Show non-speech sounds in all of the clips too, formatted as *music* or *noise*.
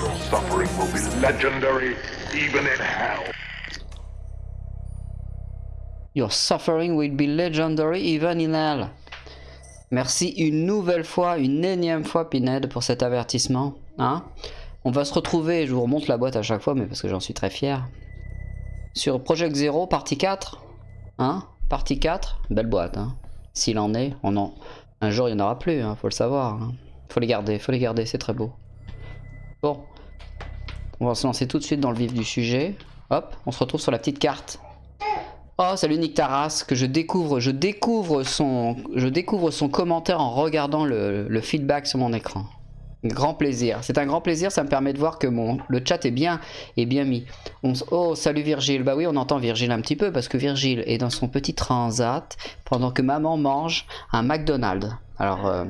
Your suffering will be legendary even in hell. Your suffering will be legendary even in hell. Merci une nouvelle fois, une énième fois Pinhead pour cet avertissement. Hein On va se retrouver, je vous remonte la boîte à chaque fois, mais parce que j'en suis très fier. Sur Project Zero, partie 4. Hein Partie 4, belle boîte. Hein S'il en est, on en... un jour il n'y en aura plus, hein, faut le savoir. Hein. Faut les garder, faut les garder, c'est très beau. Bon. On va se lancer tout de suite dans le vif du sujet. Hop, on se retrouve sur la petite carte. Oh, salut Nick Taras, que je découvre, je découvre son, commentaire en regardant le, feedback sur mon écran. Grand plaisir. C'est un grand plaisir, ça me permet de voir que le chat est bien, est bien mis. Oh, salut Virgile. Bah oui, on entend Virgile un petit peu parce que Virgile est dans son petit transat pendant que maman mange un McDonald's. Alors, euh,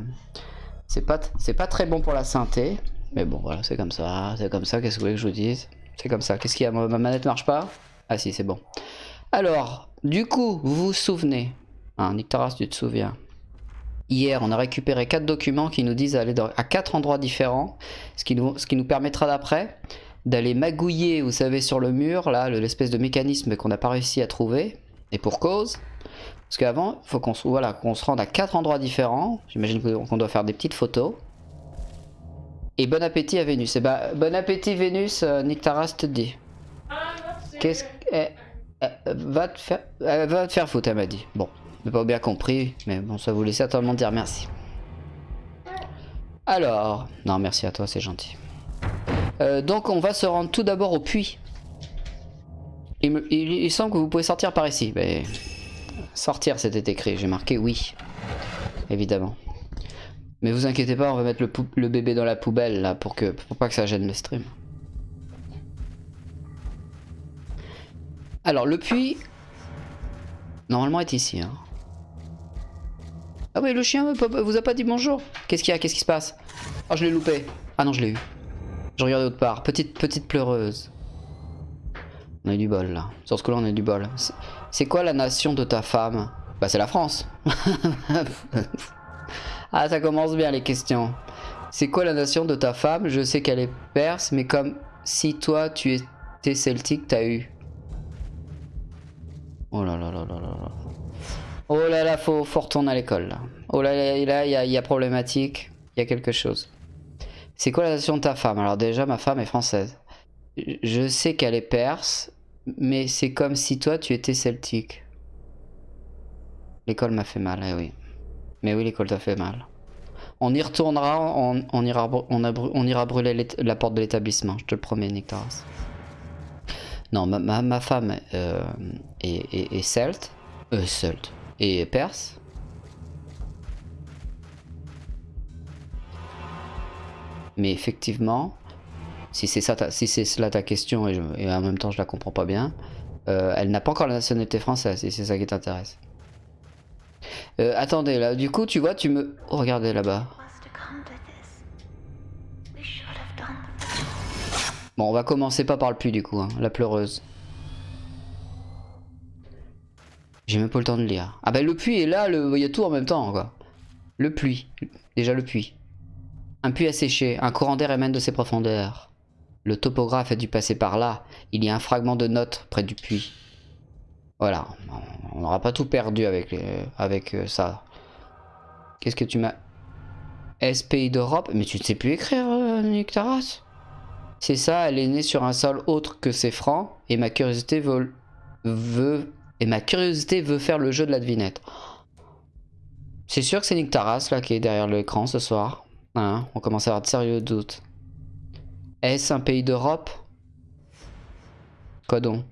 c'est pas, c'est pas très bon pour la santé, mais bon, voilà, c'est comme ça, c'est comme ça. Qu'est-ce que vous voulez que je vous dise? C'est comme ça. Qu'est-ce qu'il y a? Ma manette marche pas? Ah si, c'est bon. Alors, du coup, vous vous souvenez hein, Nick Taras, tu te souviens? Hier, on a récupéré quatre documents qui nous disent d'aller à quatre endroits différents, ce qui nous, ce qui nous permettra d'après d'aller magouiller, vous savez, sur le mur, là, l'espèce de mécanisme qu'on n'a pas réussi à trouver, et pour cause. Parce qu'avant, il faut qu'on voilà, qu'on se rende à quatre endroits différents. J'imagine qu'on doit faire des petites photos. Et bon appétit à Vénus. Et eh bah, ben, bon appétit Vénus, euh, Nick Taras te dit. Qu'est-ce que... Eh, va, te faire, va te faire foutre, elle m'a dit. Bon, j'ai pas bien compris, mais bon, ça laisse attendre dire merci. Alors, non, merci à toi, c'est gentil. Euh, donc, on va se rendre tout d'abord au puits. Il, semble que vous pouvez sortir par ici. Sortir, c'était écrit. J'ai marqué oui. Évidemment. Mais vous inquiétez pas, on va mettre le, bébé dans la poubelle là pour que pour pas que ça gêne le stream. Alors le puits, normalement est ici. Hein. Ah oui, le chien vous a pas dit bonjour. Qu'est-ce qu'il y a? Qu'est-ce qui se passe? Oh, je l'ai loupé. Ah non, je l'ai eu. Je regardais autre part. Petite, petite pleureuse. On a eu du bol là. Sur ce coup-là, on a du bol. C'est quoi la nation de ta femme? Bah, c'est la France. *laughs* *laughs* ah, ça commence bien les questions. C'est quoi la nation de ta femme? Je sais qu'elle est perse, mais comme si toi tu étais celtique, t'as eu. Oh là là là là là Oh là là, faut, faut retourner à l'école. Oh là là, il y, a problématique. Il y a quelque chose. C'est quoi la nation de ta femme? Alors déjà, ma femme est française. Je sais qu'elle est perse, mais c'est comme si toi, tu étais celtique. L'école m'a fait mal, eh oui. Mais oui, l'école t'a fait mal. On y retournera, on, ira, brûler la porte de l'établissement, je te le promets, Nick non, ma, femme euh, est, celte, euh, celte, et perse. Mais effectivement, si c'est ça, si cela ta question et, en même temps je la comprends pas bien, euh, elle n'a pas encore la nationalité française et c'est ça qui t'intéresse. Euh, attendez là, du coup tu vois, tu me, regardez là-bas. Bon, on va commencer pas par le puits du coup, hein, la pleureuse. J'ai même pas le temps de lire. Ah bah le puits est là, il y a tout en même temps quoi. Le puits, déjà le puits. Un puits asséché, un courant d'air émane de ses profondeurs. Le topographe a dû passer par là. Il y a un fragment de note près du puits. Voilà, on n'aura pas tout perdu avec, euh, ça. Qu'est-ce que tu m'as... S d'Europe? Mais tu ne sais plus écrire, euh, c'est ça, elle est née sur un sol autre que ses francs, et ma curiosité veut, faire le jeu de la devinette. C'est sûr que c'est Nick Taras là qui est derrière l'écran ce soir. Hein, on commence à avoir de sérieux doutes. Est-ce un pays d'Europe? Quoi donc?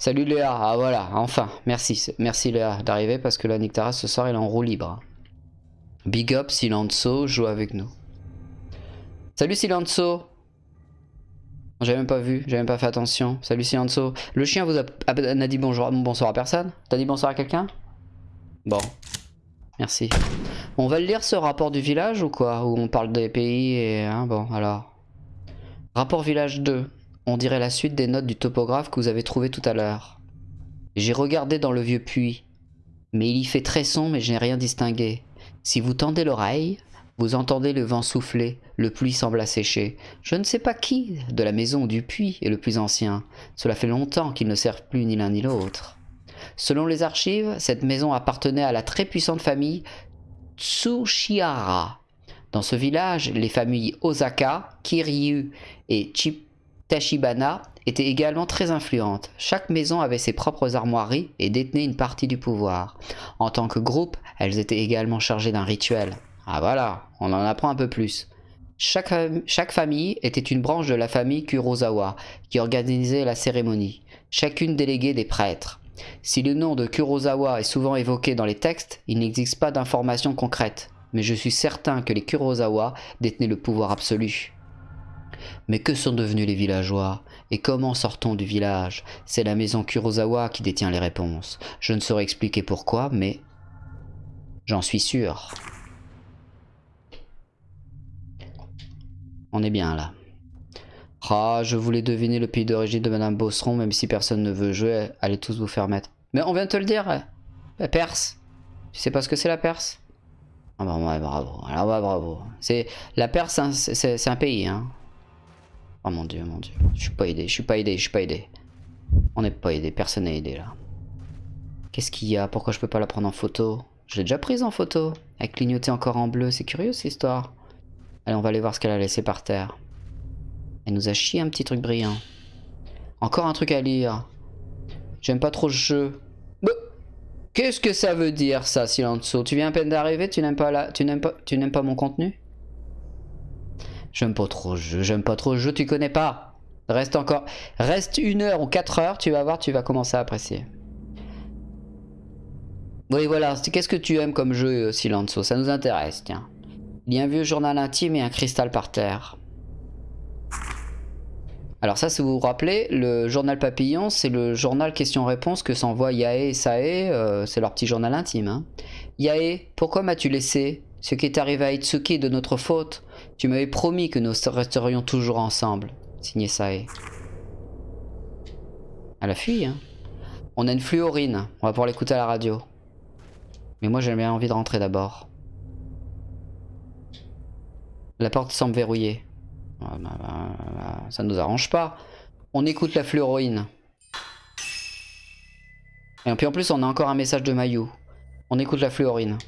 Salut Léa, ah voilà, enfin, merci, merci Léa d'arriver parce que là Nick Taras ce soir il est en roue libre. Big up Silenzo joue avec nous. Salut Silenzo J'avais même pas vu, j'avais même pas fait attention. Salut Silenzo. Le chien vous a, a, dit bonjour, bonsoir à personne T'as dit bonsoir à quelqu'un? Bon. Merci. On va lire ce rapport du village ou quoi? Où on parle des pays et... Hein, bon, alors. Rapport village 2. On dirait la suite des notes du topographe que vous avez trouvé tout à l'heure. J'ai regardé dans le vieux puits. Mais il y fait très sombre et je n'ai rien distingué. Si vous tendez l'oreille, Vous entendez le vent souffler, le pluie semble assécher. Je ne sais pas qui, de la maison ou du puits, est le plus ancien. Cela fait longtemps qu'ils ne servent plus ni l'un ni l'autre. Selon les archives, cette maison appartenait à la très puissante famille Tsushihara. Dans ce village, les familles Osaka, Kiryu et Tachibana étaient également très influentes. Chaque maison avait ses propres armoiries et détenait une partie du pouvoir. En tant que groupe, elles étaient également chargées d'un rituel. Ah voilà, on en apprend un peu plus. Chaque, famille était une branche de la famille Kurosawa qui organisait la cérémonie. Chacune déléguait des prêtres. Si le nom de Kurosawa est souvent évoqué dans les textes, il n'existe pas d'informations concrètes. Mais je suis certain que les Kurosawa détenaient le pouvoir absolu. Mais que sont devenus les villageois? Et comment sort-on du village? C'est la maison Kurosawa qui détient les réponses. Je ne saurais expliquer pourquoi, mais j'en suis sûr. On est bien là. Ah, je voulais deviner le pays d'origine de Madame Bosseron, même si personne ne veut jouer, allez tous vous faire mettre. Mais on vient de te le dire, la Perse. Tu sais pas ce que c'est la Perse? Ah bah ouais, bravo, alors bah bravo. La Perse, c'est un pays, hein. Oh mon dieu, mon dieu. Je suis pas aidé, je suis pas aidé, je suis pas aidé. On n'est pas aidé, personne n'est aidé là. Qu'est-ce qu'il y a? Pourquoi je peux pas la prendre en photo? Je l'ai déjà prise en photo. Elle clignotait encore en bleu, c'est curieux cette histoire. Allez, on va aller voir ce qu'elle a laissé par terre. Elle nous a chié un petit truc brillant. Encore un truc à lire. J'aime pas trop ce jeu. Bah, qu'est-ce que ça veut dire ça, Silenzo Tu viens à peine d'arriver, tu n'aimes pas la... tu n'aimes pas, tu n'aimes pas mon contenu? J'aime pas trop ce jeu, j'aime pas trop jeu, tu connais pas. Reste encore, reste une heure ou quatre heures, tu vas voir, tu vas commencer à apprécier. Oui, voilà, qu'est-ce que tu aimes comme jeu, Silenzo Ça nous intéresse, tiens. Il y a un vieux journal intime et un cristal par terre. Alors ça, si vous vous rappelez, le journal papillon, c'est le journal question-réponse que s'envoient Yae et Sae, euh, c'est leur petit journal intime. Hein. Yae, pourquoi m'as-tu laissé? Ce qui est arrivé à Itsuki est de notre faute. Tu m'avais promis que nous resterions toujours ensemble. Signé Sae. Elle a fui, hein. On a une fluorine, on va pouvoir l'écouter à la radio. Mais moi j'ai bien envie de rentrer d'abord. La porte semble verrouillée. Ah, bah, bah, bah, ça ne nous arrange pas. On écoute la fluoroïne. Et puis en plus, on a encore un message de Mayu. On écoute la fluorine.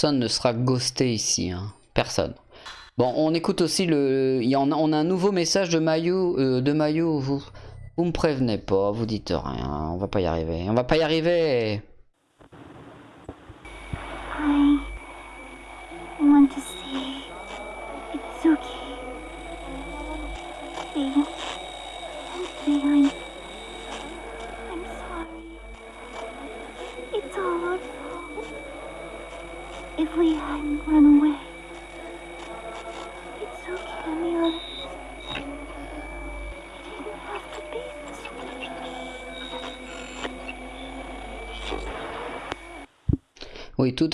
Personne ne sera ghosté ici, hein. personne. Bon, on écoute aussi le... Y on a un nouveau message de Mayu, euh, de Mayu, vous... Vous me prévenez pas, vous dites rien, on va pas y arriver, on va pas y arriver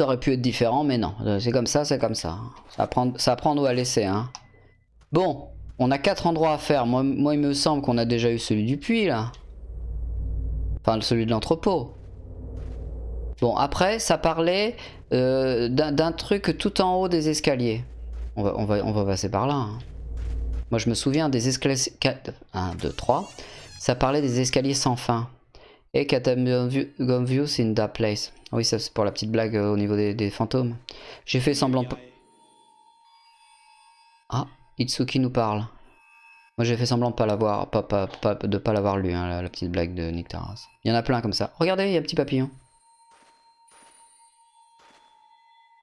aurait pu être différent, mais non. Euh, C'est comme ça, c'est comme ça. Ça prend, ça prend ou à laisser. Hein. Bon, on a quatre endroits à faire. Moi, il me semble qu'on a déjà eu celui du puits, là. Enfin, celui de l'entrepôt. Bon, après, ça parlait euh, d'un truc tout en haut des escaliers. On va, on va, on va passer par là. hein. Moi, je me souviens des escaliers... 1, 2, 3. Ça parlait des escaliers sans fin. Et Katamviews in that place. Oui, ça c'est pour la petite blague euh, au niveau des, fantômes. J'ai fait semblant... Ah, Itsuki nous parle. Moi j'ai fait semblant de pas l'avoir, pas, pas, l'avoir lu, hein, la, la petite blague de Nick Taras. Il y en a plein comme ça. Regardez, il y a un petit papillon.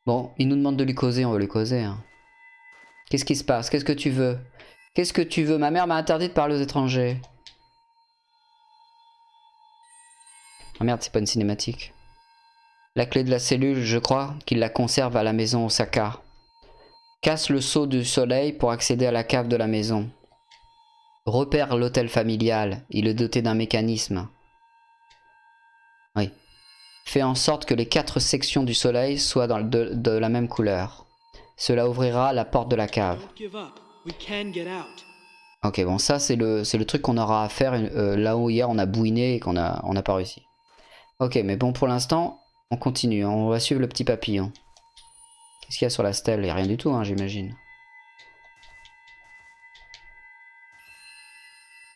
Bon, il nous demande de lui causer, on va lui causer. hein. Qu'est-ce qui se passe? Qu'est-ce que tu veux? Qu'est-ce que tu veux? Ma mère m'a interdit de parler aux étrangers. Ah merde, c'est pas une cinématique. La clé de la cellule, je crois qu'il la conserve à la maison Osaka. Casse le seau du soleil pour accéder à la cave de la maison. Repère l'hôtel familial. Il est doté d'un mécanisme. Oui. Fais en sorte que les quatre sections du soleil soient dans de, de la même couleur. Cela ouvrira la porte de la cave. Ok, bon, ça c'est le, truc qu'on aura à faire euh, là où hier on a bouiné et qu'on a, on n'a pas réussi. Ok, mais bon, pour l'instant, on continue. hein. On va suivre le petit papillon. Qu'est-ce qu'il y a sur la stèle? Il n'y a rien du tout, hein, j'imagine.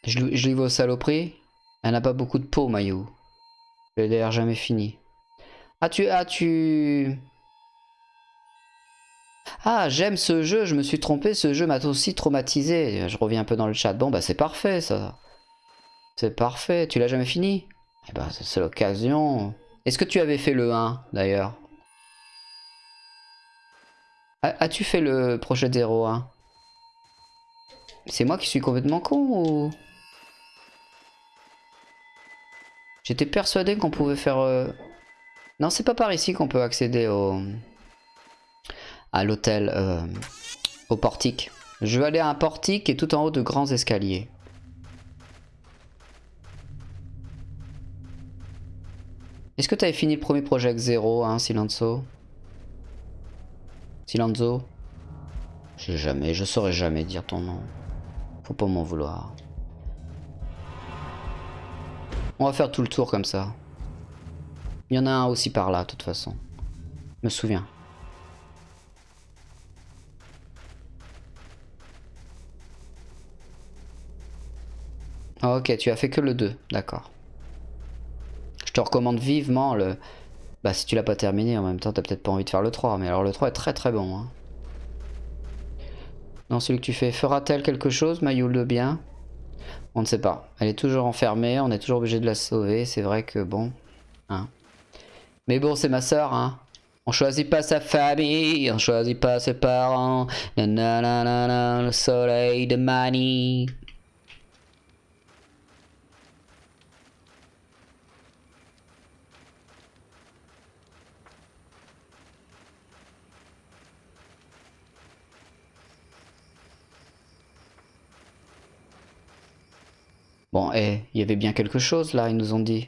Je, je vais aux saloperies. Elle n'a pas beaucoup de peau, Mayu. Elle est d'ailleurs jamais fini. Ah, tu... Ah, tu... Ah, j'aime ce jeu, je me suis trompé, ce jeu m'a aussi traumatisé. Je reviens un peu dans le chat. Bon, bah c'est parfait, ça. C'est parfait. Tu l'as jamais fini? Eh ben, c'est l'occasion. Est-ce que tu avais fait le 1, d'ailleurs As-tu fait le projet 01 C'est moi qui suis complètement con ou... J'étais persuadé qu'on pouvait faire... euh, Non, c'est pas par ici qu'on peut accéder au... à l'hôtel, euh, au portique. Je vais aller à un portique et tout en haut de grands escaliers. Est-ce que tu avais fini le premier projet 0, hein, Silenzo Silenzo Je sais jamais, je saurais jamais dire ton nom. Faut pas m'en vouloir. On va faire tout le tour comme ça. Il y en a un aussi par là, de toute façon. Je me souviens. Ah, ok, tu as fait que le 2, d'accord. Te recommande vivement le... Bah si tu l'as pas terminé en même temps, t'as peut-être pas envie de faire le 3, mais alors le 3 est très très bon. Hein. Non, celui que tu fais, fera-t-elle quelque chose, Mayul de bien? On ne sait pas. Elle est toujours enfermée, on est toujours obligé de la sauver, c'est vrai que bon... Hein. Mais bon, c'est ma soeur, hein. On choisit pas sa famille, on choisit pas ses parents. Nanana, le soleil de Mani. Bon, eh, il y avait bien quelque chose là, ils nous ont dit.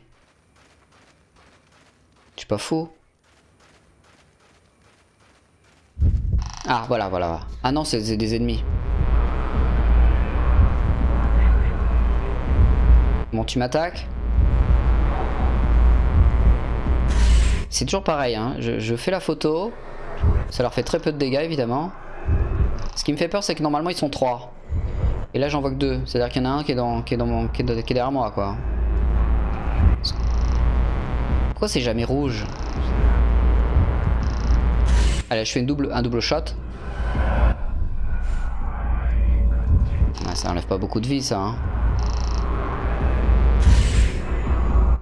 Je suis pas fou? Ah, voilà, voilà. Ah non, c'est c'est des ennemis. Bon, tu m'attaques? C'est toujours pareil, hein. Je, je fais la photo. Ça leur fait très peu de dégâts, évidemment. Ce qui me fait peur, c'est que normalement, ils sont trois. Et là, j'en vois que deux. C'est-à-dire qu'il y en a un qui est, dans, qui, est dans mon, qui, est, qui est derrière moi, quoi. Pourquoi c'est jamais rouge Allez, je fais double, un double shot. Ça enlève pas beaucoup de vie, ça. hein.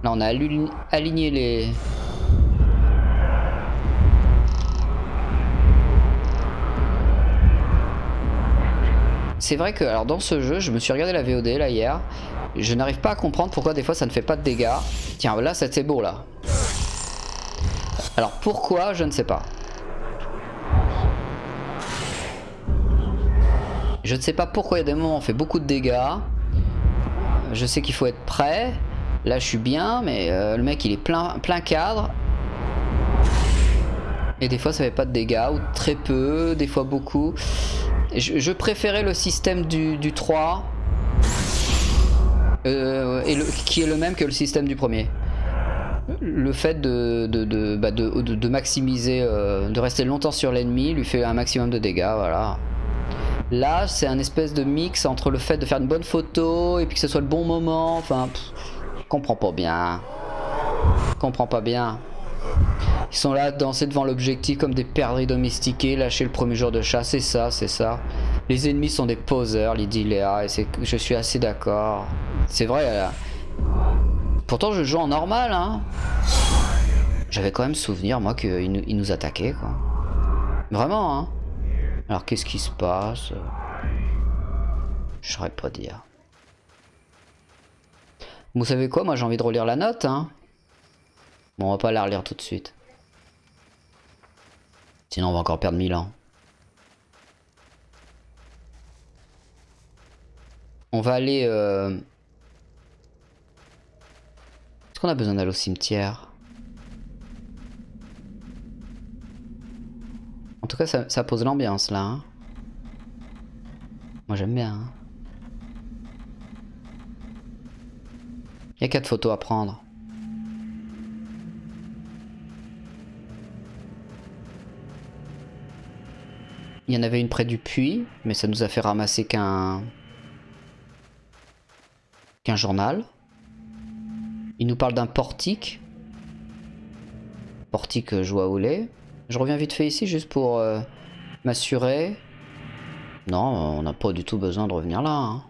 Là, on a aligné les... C'est vrai que alors dans ce jeu, je me suis regardé la VOD là hier, je n'arrive pas à comprendre pourquoi des fois ça ne fait pas de dégâts. Tiens, là c'est beau là. Alors pourquoi, je ne sais pas. Je ne sais pas pourquoi il y a des moments où on fait beaucoup de dégâts. Je sais qu'il faut être prêt. Là je suis bien, mais euh, le mec il est plein, plein cadre. Et des fois ça fait pas de dégâts, ou très peu, des fois beaucoup. Je, préférais le système du, du 3, euh, qui est le même que le système du premier. Le fait de, de, de, bah, maximiser, euh, de rester longtemps sur l'ennemi, lui fait un maximum de dégâts, voilà. Là, c'est un espèce de mix entre le fait de faire une bonne photo et puis que ce soit le bon moment, enfin, pff, comprends pas bien. Comprends pas bien. Ils sont là à danser devant l'objectif comme des perdrix domestiqués, lâchés le premier jour de chasse, c'est ça, c'est ça. Les ennemis sont des poseurs, Lydie Léa, et je suis assez d'accord. C'est vrai, elle a- pourtant je joue en normal, hein. J'avais quand même souvenir, moi, qu'ils nous, nous attaquaient, quoi. Vraiment, hein. Alors qu'est-ce qui se passe? Je saurais pas dire. Vous savez quoi, moi j'ai envie de relire la note, hein. Bon, on va pas la relire tout de suite. Sinon on va encore perdre 1000 ans. On va aller... euh, Est-ce qu'on a besoin d'aller au cimetière? En tout cas ça, pose l'ambiance là. hein. Moi j'aime bien. hein. Il y a quatre photos à prendre. Il y en avait une près du puits, mais ça nous a fait ramasser qu'un qu'un journal. Il nous parle d'un portique. Portique euh, joie au lait. Je reviens vite fait ici juste pour euh, m'assurer. Non, on n'a pas du tout besoin de revenir là. hein.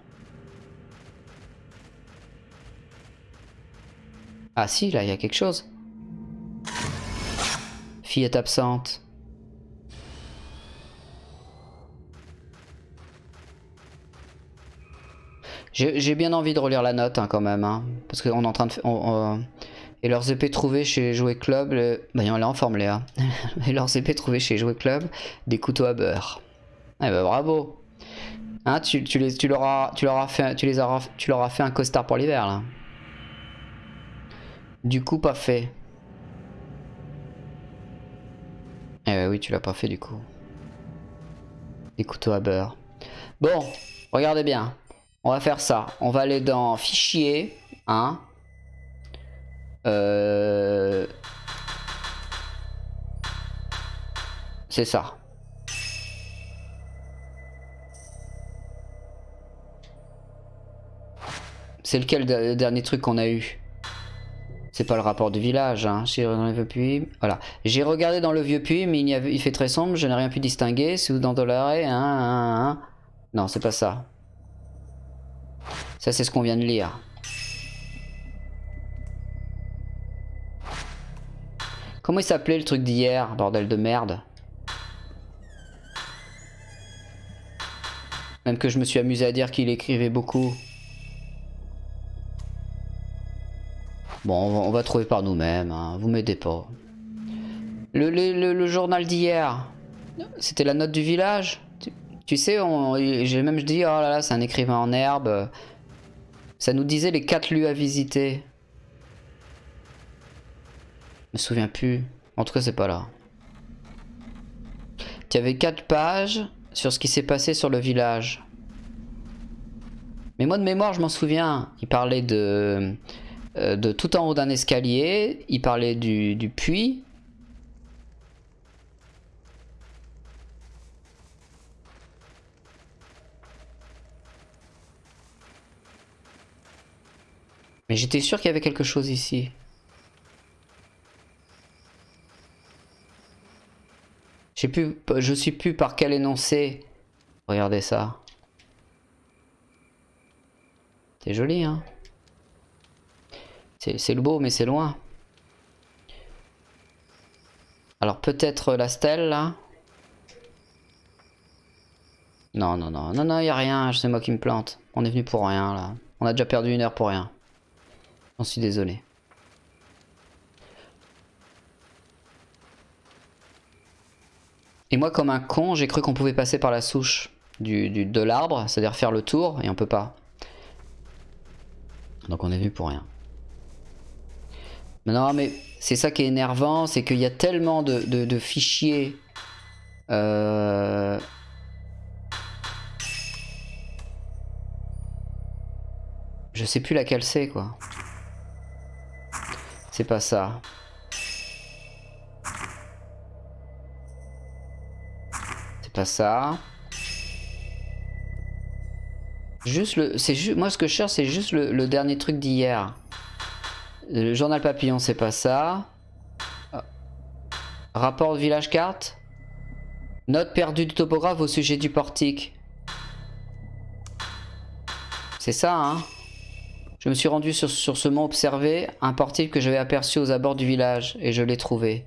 Ah si, là, il y a quelque chose. Fille est absente. J'ai bien envie de relire la note hein, quand même, hein, parce qu'on est en train de... on- on- et leurs épées trouvées chez Jouet Club, bah elle est en forme Léa. *laughs* et leurs épées trouvées chez Jouet Club, des couteaux à beurre. Eh bah bravo. Hein, tu, tu les, tu leur as, fait, tu fait un costard pour l'hiver là. Du coup pas fait. Eh ouais, oui, tu l'as pas fait du coup. Des couteaux à beurre. Bon, regardez bien. On va faire ça. On va aller dans fichier, hein. Euh... C'est ça. C'est lequel le dernier truc qu'on a eu? C'est pas le rapport du village, hein. J'ai dans le vieux puits. Voilà. J'ai regardé dans le vieux puits, mais il, avait- il fait très sombre, je n'ai rien pu distinguer. Vous dans Dollaré, hein, hein, hein. Non, c'est pas ça. Ça, c'est ce qu'on vient de lire. Comment il s'appelait le truc d'hier, bordel de merde Même que je me suis amusé à dire qu'il écrivait beaucoup. Bon, on va, trouver par nous-mêmes, hein, vous m'aidez pas. Le, journal d'hier, c'était la note du village? Tu, tu sais, j'ai même dit, oh là là, c'est un écrivain en herbe. Ça nous disait les quatre lieux à visiter. Je me souviens plus. En tout cas, c'est pas là. Il y avait quatre pages sur ce qui s'est passé sur le village. Mais moi de mémoire, je m'en souviens. Il parlait de, euh, de tout en haut d'un escalier. Il parlait du, du puits. Mais j'étais sûr qu'il y avait quelque chose ici. Je sais plus, je sais plus par quel énoncé. Regardez ça. C'est joli, hein. C'est le beau, mais c'est loin. Alors peut-être la stèle, là? Non, non, non, non, non, y a rien. C'est moi qui me plante. On est venu pour rien, là. On a déjà perdu une heure pour rien. J'en suis désolé. Et moi, comme un con, j'ai cru qu'on pouvait passer par la souche du, de l'arbre, c'est-à-dire faire le tour, et on peut pas. Donc on est venu pour rien. Non, mais c'est ça qui est énervant, c'est qu'il y a tellement de, de- de fichiers. euh, Je sais plus laquelle c'est, quoi. C'est pas ça. C'est pas ça. Juste le, c'est juste, moi ce que je cherche c'est juste le, dernier truc d'hier. Le journal papillon c'est pas ça. Ah. Rapport de village carte. Note perdue du topographe au sujet du portique. C'est ça hein. Je me suis rendu sur, ce mont observé, un portique que j'avais aperçu aux abords du village et je l'ai trouvé.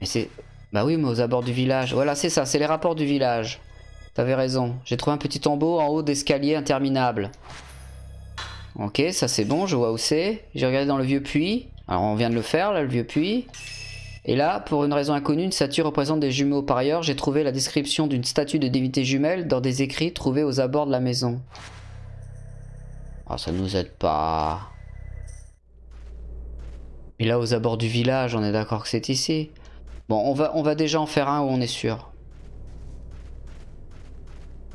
Mais c'est... Bah oui, mais aux abords du village. Voilà, c'est ça, c'est les rapports du village. T'avais raison. J'ai trouvé un petit tombeau en haut d'escalier interminable. Ok, ça c'est bon, je vois où c'est. J'ai regardé dans le vieux puits. Alors on vient de le faire, là, le vieux puits. Et là, pour une raison inconnue, une statue représente des jumeaux. Par ailleurs, j'ai trouvé la description d'une statue de divinité jumelle dans des écrits trouvés aux abords de la maison. Ah, ça nous aide pas. Et là, aux abords du village, on est d'accord que c'est ici. Bon, on va, on va déjà en faire un où on est sûr.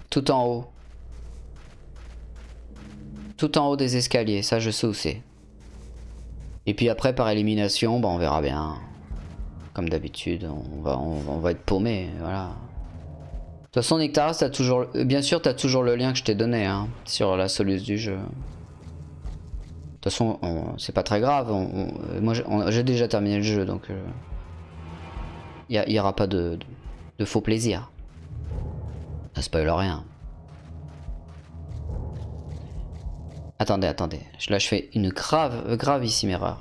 Tout en haut. Tout en haut des escaliers, ça je sais où c'est. Et puis après, par élimination, on verra bien. Comme d'habitude, on va, être paumé, voilà. De toute façon, Nectaras, t'as toujours, euh, bien sûr, t'as toujours le lien que je t'ai donné hein, sur la soluce du jeu. De toute façon, on- c'est pas très grave. on- moi, j'ai- déjà terminé le jeu, donc il n'y aura pas de, faux plaisir. Ça spoil rien. Attendez, attendez. Là, je fais une grave, gravissime erreur.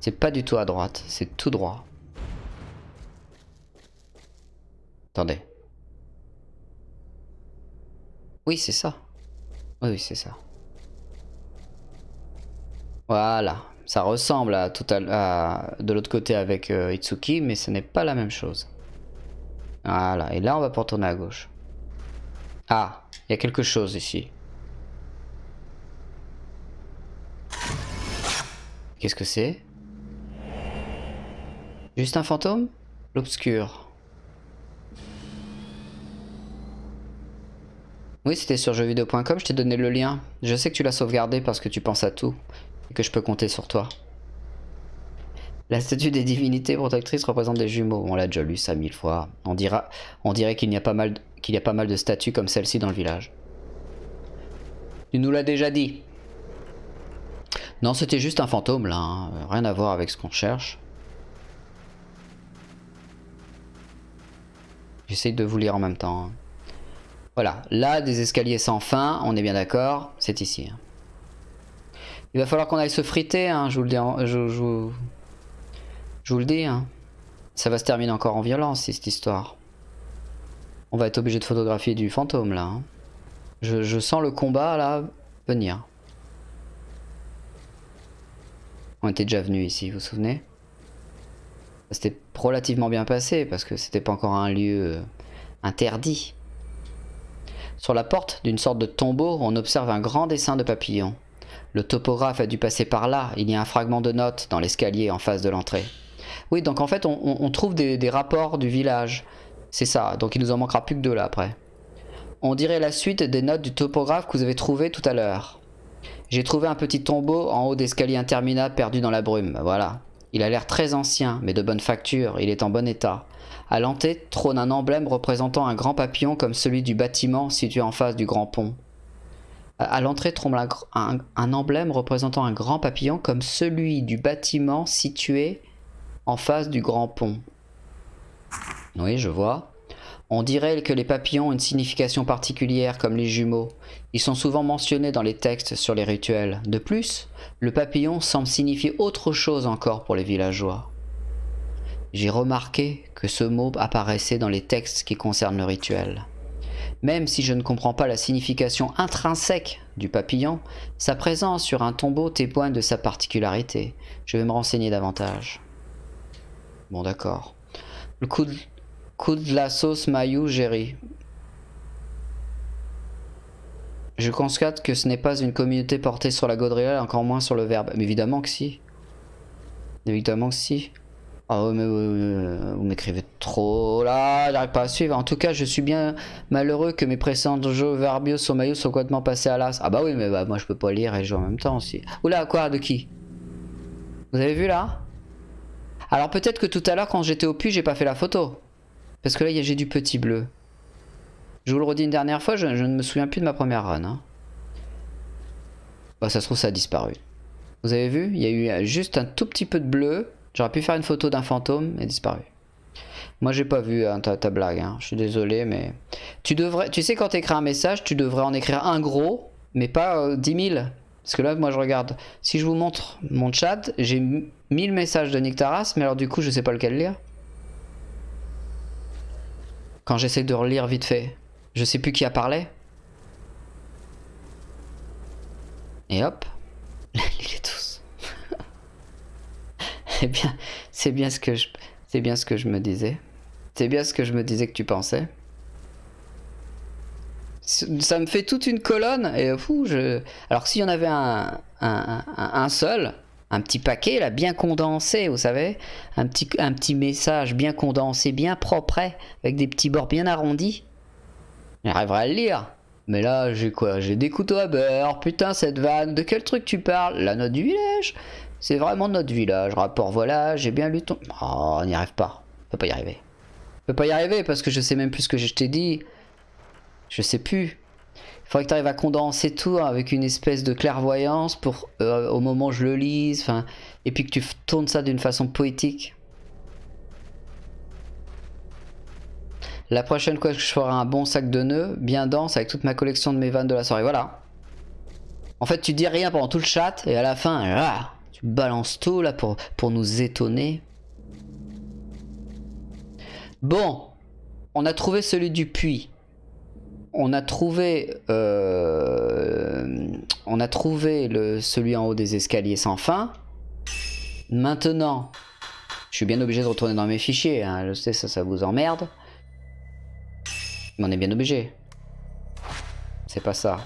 C'est pas du tout à droite, c'est tout droit. Attendez. Oui, c'est ça. Oui, c'est ça. Voilà. Ça ressemble à, tout à, de l'autre côté avec euh, Itsuki, mais ce n'est pas la même chose. Voilà. Et là, on va pas retourner à gauche. Ah, il y a quelque chose ici. Qu'est-ce que c'est? Juste un fantôme? L'obscur. Oui, c'était sur jeuxvideo.com, je t'ai donné le lien. Je sais que tu l'as sauvegardé parce que tu penses à tout. Et que je peux compter sur toi. La statue des divinités protectrices représente des jumeaux. On l'a déjà lu ça mille fois. On, dira, on dirait qu'il y, a pas mal- y a pas mal de statues comme celle-ci dans le village. Tu nous l'as déjà dit. Non, c'était juste un fantôme là. hein. Rien à voir avec ce qu'on cherche. J'essaye de vous lire en même temps. hein. Voilà, là, des escaliers sans fin, on est bien d'accord, c'est ici. hein. Il va falloir qu'on aille se friter, hein, je vous le dis. hein. Ça va se terminer encore en violence, cette histoire. On va être obligé de photographier du fantôme, là. Je, je sens le combat, là, venir. On était déjà venu ici, vous vous souvenez? C'était relativement bien passé, parce que c'était pas encore un lieu euh, interdit. Sur la porte d'une sorte de tombeau, on observe un grand dessin de papillon. Le topographe a dû passer par là, il y a un fragment de note dans l'escalier en face de l'entrée. Oui, donc en fait, on, trouve des, des rapports du village. C'est ça, donc il nous en manquera plus que deux là après. On dirait la suite des notes du topographe que vous avez trouvé tout à l'heure. J'ai trouvé un petit tombeau en haut d'escalier interminable perdu dans la brume, voilà. Il a l'air très ancien, mais de bonne facture, il est en bon état. À l'entrée trône un emblème représentant un grand papillon comme celui du bâtiment situé en face du grand pont. À- l'entrée trône un- un emblème représentant un grand papillon comme celui du bâtiment situé en face du grand pont. Oui, je vois. On dirait que les papillons ont une signification particulière comme les jumeaux. Ils sont souvent mentionnés dans les textes sur les rituels. De plus, le papillon semble signifier autre chose encore pour les villageois. J'ai remarqué que ce mot apparaissait dans les textes qui concernent le rituel. Même si je ne comprends pas la signification intrinsèque du papillon, sa présence sur un tombeau témoigne de sa particularité. Je vais me renseigner davantage. Bon d'accord. Le coup de, la sauce maillot Jerry. Je constate que ce n'est pas une communauté portée sur la gaudriole, encore moins sur le verbe. Mais évidemment que si. Évidemment que si. Ah ouais, mais euh, vous m'écrivez trop là, j'arrive pas à suivre. En tout cas, je suis bien malheureux que mes précédents jeux verbiaux sur maillot soient complètement passés à l'as. Ah bah oui, mais bah, moi je peux pas lire et jouer en même temps aussi. Oula, quoi, de qui? Vous avez vu là? Alors peut-être que tout à l'heure, quand j'étais au puits, j'ai pas fait la photo. Parce que là, j'ai du petit bleu. Je vous le redis une dernière fois, je, ne me souviens plus de ma première run. hein. Bah, ça se trouve, ça a disparu. Vous avez vu Il y a eu euh, juste un tout petit peu de bleu. J'aurais pu faire une photo d'un fantôme et disparu. Moi, j'ai pas vu hein, ta, blague. hein. Je suis désolé, mais tu sais, quand tu écris un message, tu devrais en écrire un gros, mais pas euh, 10 000. Parce que là, moi, je regarde. Si je vous montre mon chat, j'ai 1000 messages de Nick Taras, mais alors du coup, je sais pas lequel lire. Quand j'essaie de relire vite fait, je sais plus qui a parlé. Et hop, *laughs* il est tous. *laughs* C'est bien, c'est bien ce que je, bien ce que je me disais. C'est bien ce que je me disais que tu pensais. Ça me fait toute une colonne et fou, je. Alors s'il y en avait un seul, un petit paquet là, bien condensé, vous savez, un petit, un petit message bien condensé, bien propre, avec des petits bords bien arrondis, j'arriverai à le lire. Mais là, j'ai quoi? J'ai des couteaux à beurre. Putain, cette vanne. De quel truc tu parles? La note du village C'est vraiment notre village. Rapport, voilà, j'ai bien lu ton... Oh, on n'y arrive pas. On peut pas y arriver. On peut pas y arriver parce que je sais même plus ce que je t'ai dit. Je sais plus. Il faudrait que tu arrives à condenser tout avec une espèce de clairvoyance pour euh, au moment où je le lise. Et puis que tu tournes ça d'une façon poétique. La prochaine fois je ferai un bon sac de nœuds, bien dense, avec toute ma collection de mes vannes de la soirée. Voilà. En fait, tu dis rien pendant tout le chat, et à la fin, ah, tu balances tout là pour, pour nous étonner. Bon, on a trouvé celui du puits. On a trouvé, euh, on a trouvé le, celui en haut des escaliers sans fin. Maintenant, je suis bien obligé de retourner dans mes fichiers. Hein. Je sais, ça, ça vous emmerde. Mais on est bien obligé. C'est pas ça.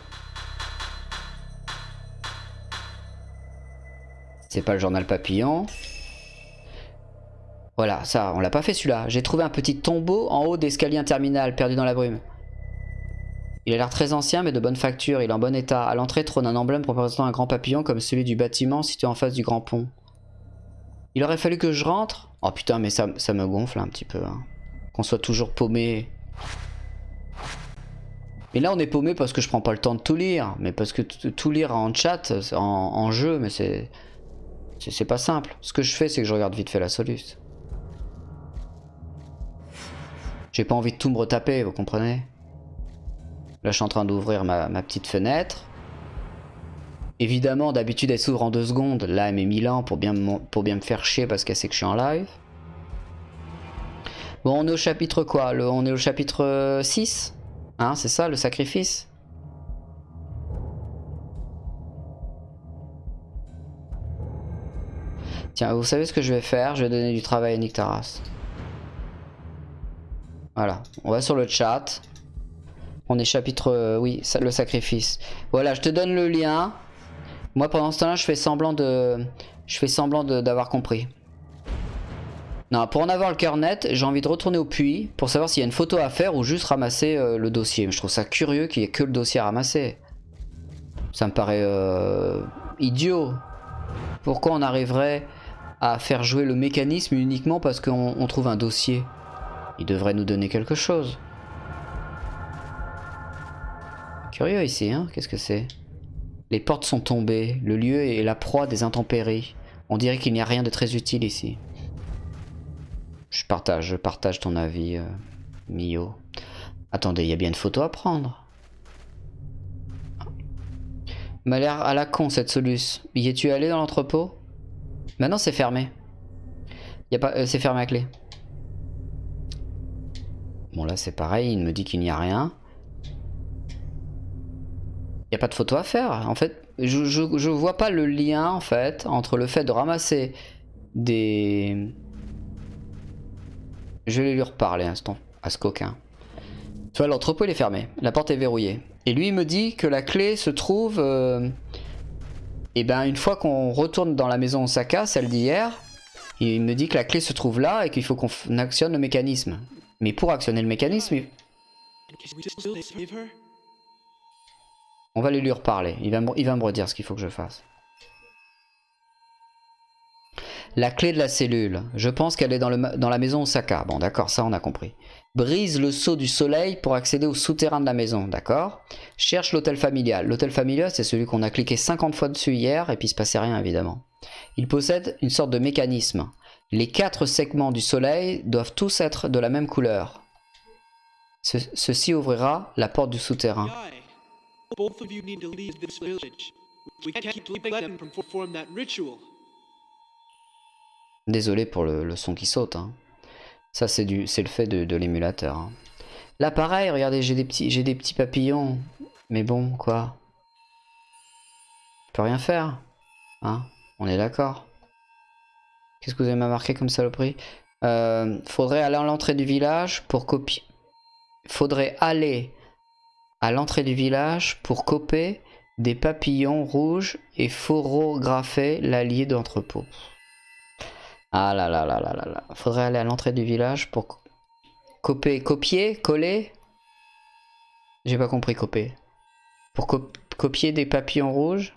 C'est pas le journal papillon. Voilà, ça, on l'a pas fait celui-là. J'ai trouvé un petit tombeau en haut d'escalier interminal perdu dans la brume. Il a l'air très ancien mais de bonne facture, il est en bon état. À l'entrée trône un emblème représentant un grand papillon comme celui du bâtiment situé en face du grand pont. Il aurait fallu que je rentre Oh putain mais ça, ça me gonfle un petit peu. Hein. Qu'on soit toujours paumé. Mais là on est paumé parce que je prends pas le temps de tout lire. Mais parce que tout lire en chat, en, jeu, mais c'est... C'est pas simple. Ce que je fais c'est que je regarde vite fait la soluce. J'ai pas envie de tout me retaper, vous comprenez? Là, je suis en train d'ouvrir ma, ma, petite fenêtre. Évidemment, d'habitude, elle s'ouvre en deux secondes. Là, elle met 1000 ans pour bien, me, pour bien me faire chier parce qu'elle sait que je suis en live. Bon, on est au chapitre quoi? On est au chapitre 6 Hein, c'est ça, le sacrifice Tiens, vous savez ce que je vais faire? Je vais donner du travail à Nick Taras. Voilà, on va sur le chat. On est chapitre... Euh, oui, le sacrifice. Voilà, je te donne le lien. Moi, pendant ce temps-là, je fais semblant de... Je fais semblant d'avoir compris. Non, pour en avoir le cœur net, j'ai envie de retourner au puits pour savoir s'il y a une photo à faire ou juste ramasser euh, le dossier. Mais je trouve ça curieux qu'il n'y ait que le dossier à ramasser. Ça me paraît euh, idiot. Pourquoi on arriverait à faire jouer le mécanisme uniquement parce qu'on trouve un dossier? Il devrait nous donner quelque chose. Curieux ici, hein Qu'est-ce que c'est? Les portes sont tombées. Le lieu est la proie des intempéries. On dirait qu'il n'y a rien de très utile ici. Je partage, je partage ton avis, euh, Mio. Attendez, il y a bien une photo à prendre. M'a l'air à la con cette soluce. Y es-tu allé dans l'entrepôt? Maintenant c'est fermé. Y a pas, euh, c'est fermé à clé. Bon là c'est pareil, il me dit qu'il n'y a rien. N'y a pas de photo à faire. En fait, je, je, je, vois pas le lien en fait entre le fait de ramasser des... Je vais lui reparler un instant à ce coquin. Tu vois, l'entrepôt il est fermé. La porte est verrouillée. Et lui il me dit que la clé se trouve... Euh... Et ben une fois qu'on retourne dans la maison Osaka, celle d'hier, il me dit que la clé se trouve là et qu'il faut qu'on actionne le mécanisme. Mais pour actionner le mécanisme... Il... On va aller lui reparler. Il va, me, il va me redire ce qu'il faut que je fasse. La clé de la cellule. Je pense qu'elle est dans, le, dans, la maison Osaka. Bon, d'accord, ça on a compris. Brise le seau du soleil pour accéder au souterrain de la maison, d'accord? Cherche l'hôtel familial. L'hôtel familial, c'est celui qu'on a cliqué 50 fois dessus hier et puis il se passait rien, évidemment. Il possède une sorte de mécanisme. Les quatre segments du soleil doivent tous être de la même couleur. Ce, ceci ouvrira la porte du souterrain. Village. Désolé pour le, son qui saute. Hein. Ça, c'est le fait de, l'émulateur. Hein. Là, pareil, regardez, j'ai des, petits, des petits papillons. Mais bon, quoi. Je peux rien faire. Hein On est d'accord. Qu'est-ce que vous avez marqué comme saloperie? Euh, Faudrait aller à l'entrée du village pour copier. Faudrait aller à l'entrée du village pour coper des papillons rouges et photographer l'allié d'entrepôt. Ah là là là là là là. Faudrait aller à l'entrée du village pour co- coper, copier, coller. J'ai pas compris copier. Pour co- copier des papillons rouges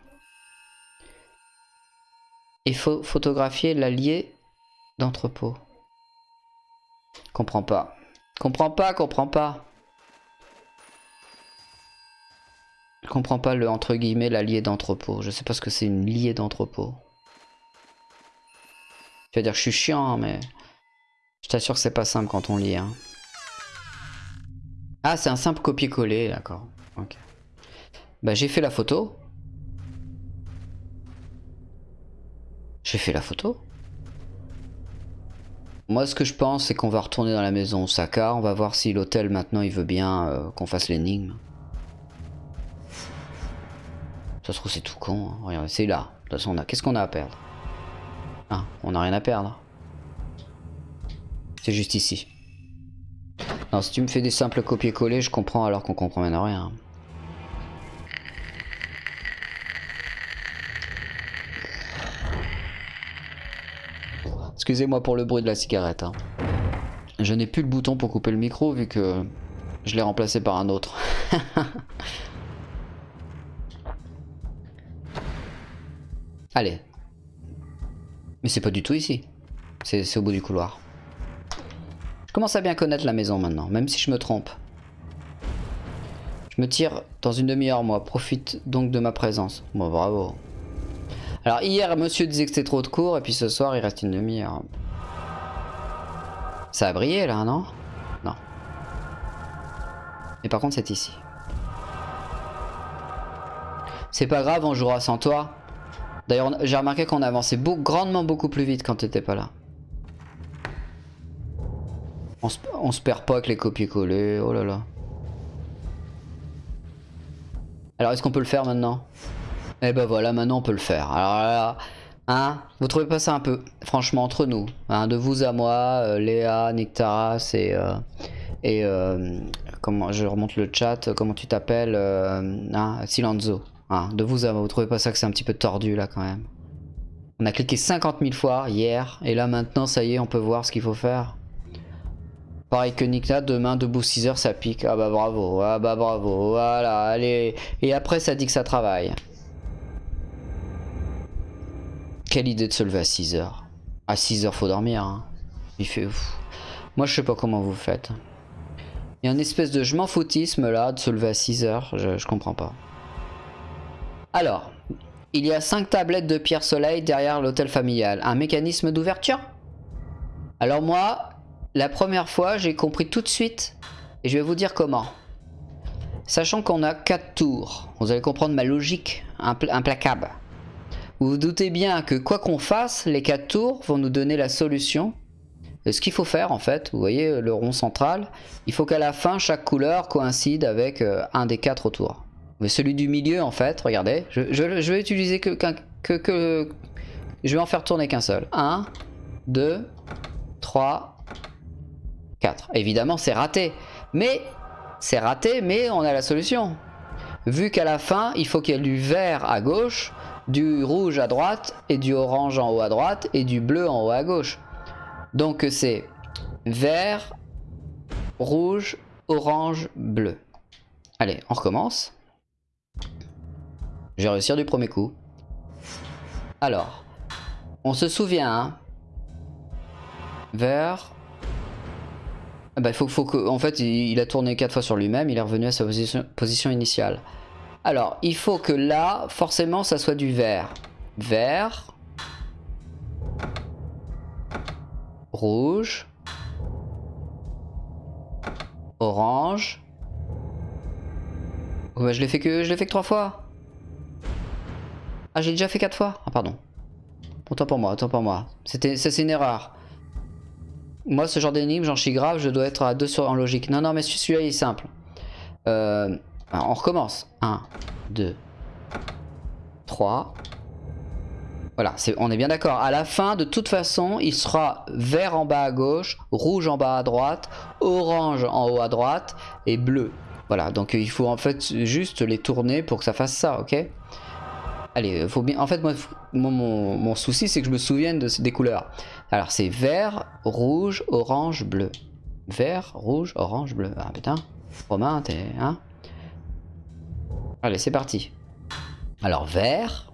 et pho- photographier l'allié d'entrepôt. Comprends pas. Comprends pas, comprends pas. Je comprends pas le entre guillemets l'allié d'entrepôt. Je sais pas ce que c'est une liée d'entrepôt. Tu vas dire que je suis chiant, mais je t'assure que c'est pas simple quand on lit. hein. Ah, c'est un simple copier-coller, d'accord. Ok. Bah j'ai fait la photo. J'ai fait la photo. Moi, ce que je pense, c'est qu'on va retourner dans la maison Osaka. On va voir si l'hôtel, maintenant, il veut bien euh, qu'on fasse l'énigme. Ça se trouve, c'est tout con. hein. Regardez, c'est là. De toute façon, on a... qu'est-ce qu'on a à perdre? Ah, on n'a rien à perdre. C'est juste ici. Non, si tu me fais des simples copier-coller, je comprends alors qu'on comprend même rien. Excusez-moi pour le bruit de la cigarette. hein. Je n'ai plus le bouton pour couper le micro vu que je l'ai remplacé par un autre. *laughs* Allez. Mais c'est pas du tout ici. C'est au bout du couloir. Je commence à bien connaître la maison maintenant, même si je me trompe. Je me tire dans une demi-heure, moi. Profite donc de ma présence. Moi, bravo. Alors, hier, monsieur disait que c'était trop de cours, et puis ce soir, il reste une demi-heure. Ça a brillé, là, non? Non. Mais par contre, c'est ici. C'est pas grave, on jouera sans toi. D'ailleurs, j'ai remarqué qu'on avançait grandement beaucoup plus vite quand t'étais pas là. On se, perd pas avec les copier-coller, oh là là. Alors, est-ce qu'on peut le faire maintenant? Eh ben voilà, maintenant on peut le faire. Alors là, hein, vous trouvez pas ça un peu, franchement, entre nous, hein, de vous à moi, euh, Léa, Nictaras et... euh, et euh, comment je remonte le chat, comment tu t'appelles hein, Silenzo. Hein, de vous à vous trouvez pas ça que c'est un petit peu tordu là quand même On a cliqué 50 000 fois hier, et là maintenant ça y est, on peut voir ce qu'il faut faire. Pareil que Nikna, demain debout 6 heures ça pique. Ah bah bravo, ah bah bravo, voilà, allez. Et après ça dit que ça travaille. Quelle idée de se lever à 6 heures. À 6 heures faut dormir. hein. Il fait ouf. Moi je sais pas comment vous faites. Il y a une espèce de je m'en foutisme là de se lever à 6 heures, je comprends pas. Alors, il y a 5 tablettes de pierre soleil derrière l'hôtel familial. Un mécanisme d'ouverture? Alors moi, la première fois, j'ai compris tout de suite. Et je vais vous dire comment. Sachant qu'on a 4 tours, vous allez comprendre ma logique impl- implacable. Vous vous doutez bien que quoi qu'on fasse, les 4 tours vont nous donner la solution. Et ce qu'il faut faire en fait, vous voyez le rond central, il faut qu'à la fin chaque couleur coïncide avec euh, un des 4 autour. Mais celui du milieu en fait, regardez, je, vais utiliser que... Je vais en faire tourner qu'un seul. 1, 2, 3, 4. Évidemment c'est raté. Mais c'est raté, mais on a la solution. Vu qu'à la fin, il faut qu'il y ait du vert à gauche, du rouge à droite, et du orange en haut à droite, et du bleu en haut à gauche. Donc c'est vert, rouge, orange, bleu. Allez, on recommence. Je vais réussir du premier coup. Alors, on se souvient, hein. Vert. Ah Bah, faut, faut en fait, il, a tourné quatre fois sur lui-même, il est revenu à sa position, initiale. Alors, il faut que là, forcément, ça soit du vert. Vert. Rouge. Orange. Oh, bah, je l'ai fait que je l'ai fait que trois fois. Ah, j'ai déjà fait quatre fois. Ah, pardon. Autant pour moi, autant pour moi. C'était, c'est une erreur. Moi, ce genre d'énigme, j'en chie grave, je dois être à 2 sur en logique. Non, non, mais celui-là, il est simple. Euh, on recommence. 1, 2, 3, Voilà, on est bien d'accord. À la fin, de toute façon, il sera vert en bas à gauche, rouge en bas à droite, orange en haut à droite et bleu. Voilà, donc il faut en fait juste les tourner pour que ça fasse ça, ok? Allez, faut bien. En fait, mon, souci, c'est que je me souvienne de, des couleurs. Alors, c'est vert, rouge, orange, bleu. Vert, rouge, orange, bleu. Ah putain, Romain, t'es. Hein Allez, c'est parti. Alors, vert.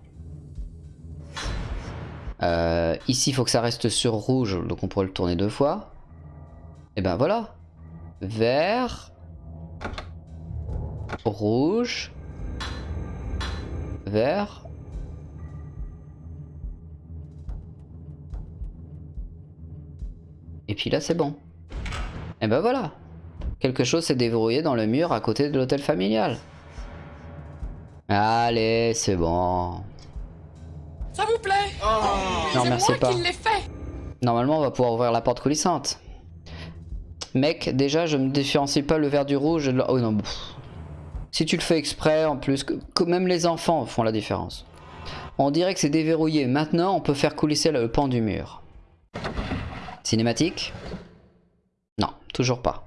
Euh, ici, il faut que ça reste sur rouge, donc on pourrait le tourner deux fois. Et ben voilà. Vert. Rouge. Vert. Puis là, c'est bon. Et ben voilà. Quelque chose s'est déverrouillé dans le mur à côté de l'hôtel familial. Allez, c'est bon. Ça vous plaît? Non, C'est merci moi pas. qui l'ai fait Normalement, on va pouvoir ouvrir la porte coulissante. Mec, déjà, je me différencie pas le vert du rouge. et le- Oh non, pff. Si tu le fais exprès, en plus, que, que même les enfants font la différence. On dirait que c'est déverrouillé. Maintenant, on peut faire coulisser le pan du mur. Cinématique? Non, toujours pas.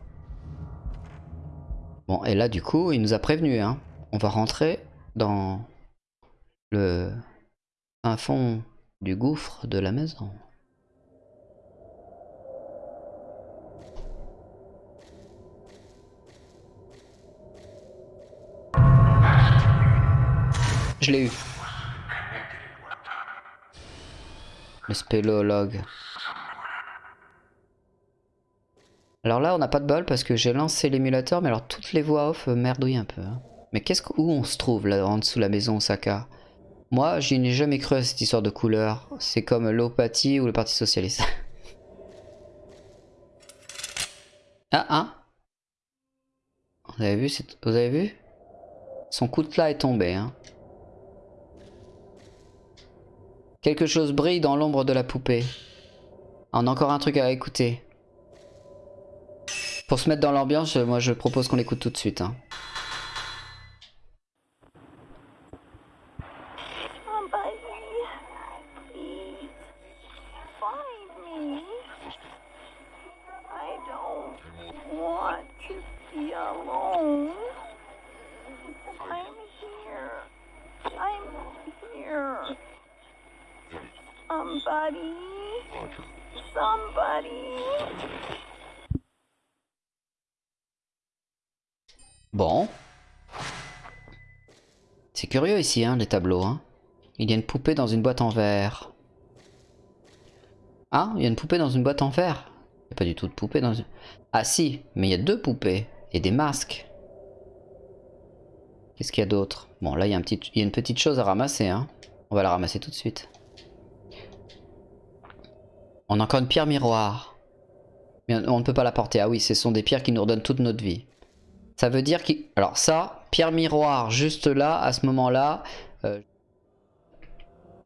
Bon, et là, du coup, il nous a prévenu. Hein. On va rentrer dans le un fond du gouffre de la maison. Je l'ai eu. Le spéléologue. Alors là, on n'a pas de bol parce que j'ai lancé l'émulateur, mais alors toutes les voix off merdouillent un peu. hein. Mais qu'est-ce que, où on se trouve là en dessous de la maison Osaka? Moi, je n'ai jamais cru à cette histoire de couleur. C'est comme l'opathie ou le Parti Socialiste. *laughs* ah, hein Vous avez vu, vous avez vu? Son coutelas est tombé. Hein. Quelque chose brille dans l'ombre de la poupée. On a encore un truc à écouter. Pour se mettre dans l'ambiance, moi je propose qu'on l'écoute tout de suite. hein. Curieux ici, hein, les tableaux. Hein. Il y a une poupée dans une boîte en verre. Ah, il y a une poupée dans une boîte en verre. Il n'y a pas du tout de poupée dans une... Ah si, mais il y a deux poupées. Et des masques. Qu'est-ce qu'il y a d'autre? Bon, là, il y, a a une petite chose à ramasser. Hein. On va la ramasser tout de suite. On a encore une pierre miroir. Mais on on ne peut pas la porter. Ah oui, ce sont des pierres qui nous redonnent toute notre vie. Ça veut dire qu'il... Alors ça, pierre miroir, juste là, à ce moment-là... euh,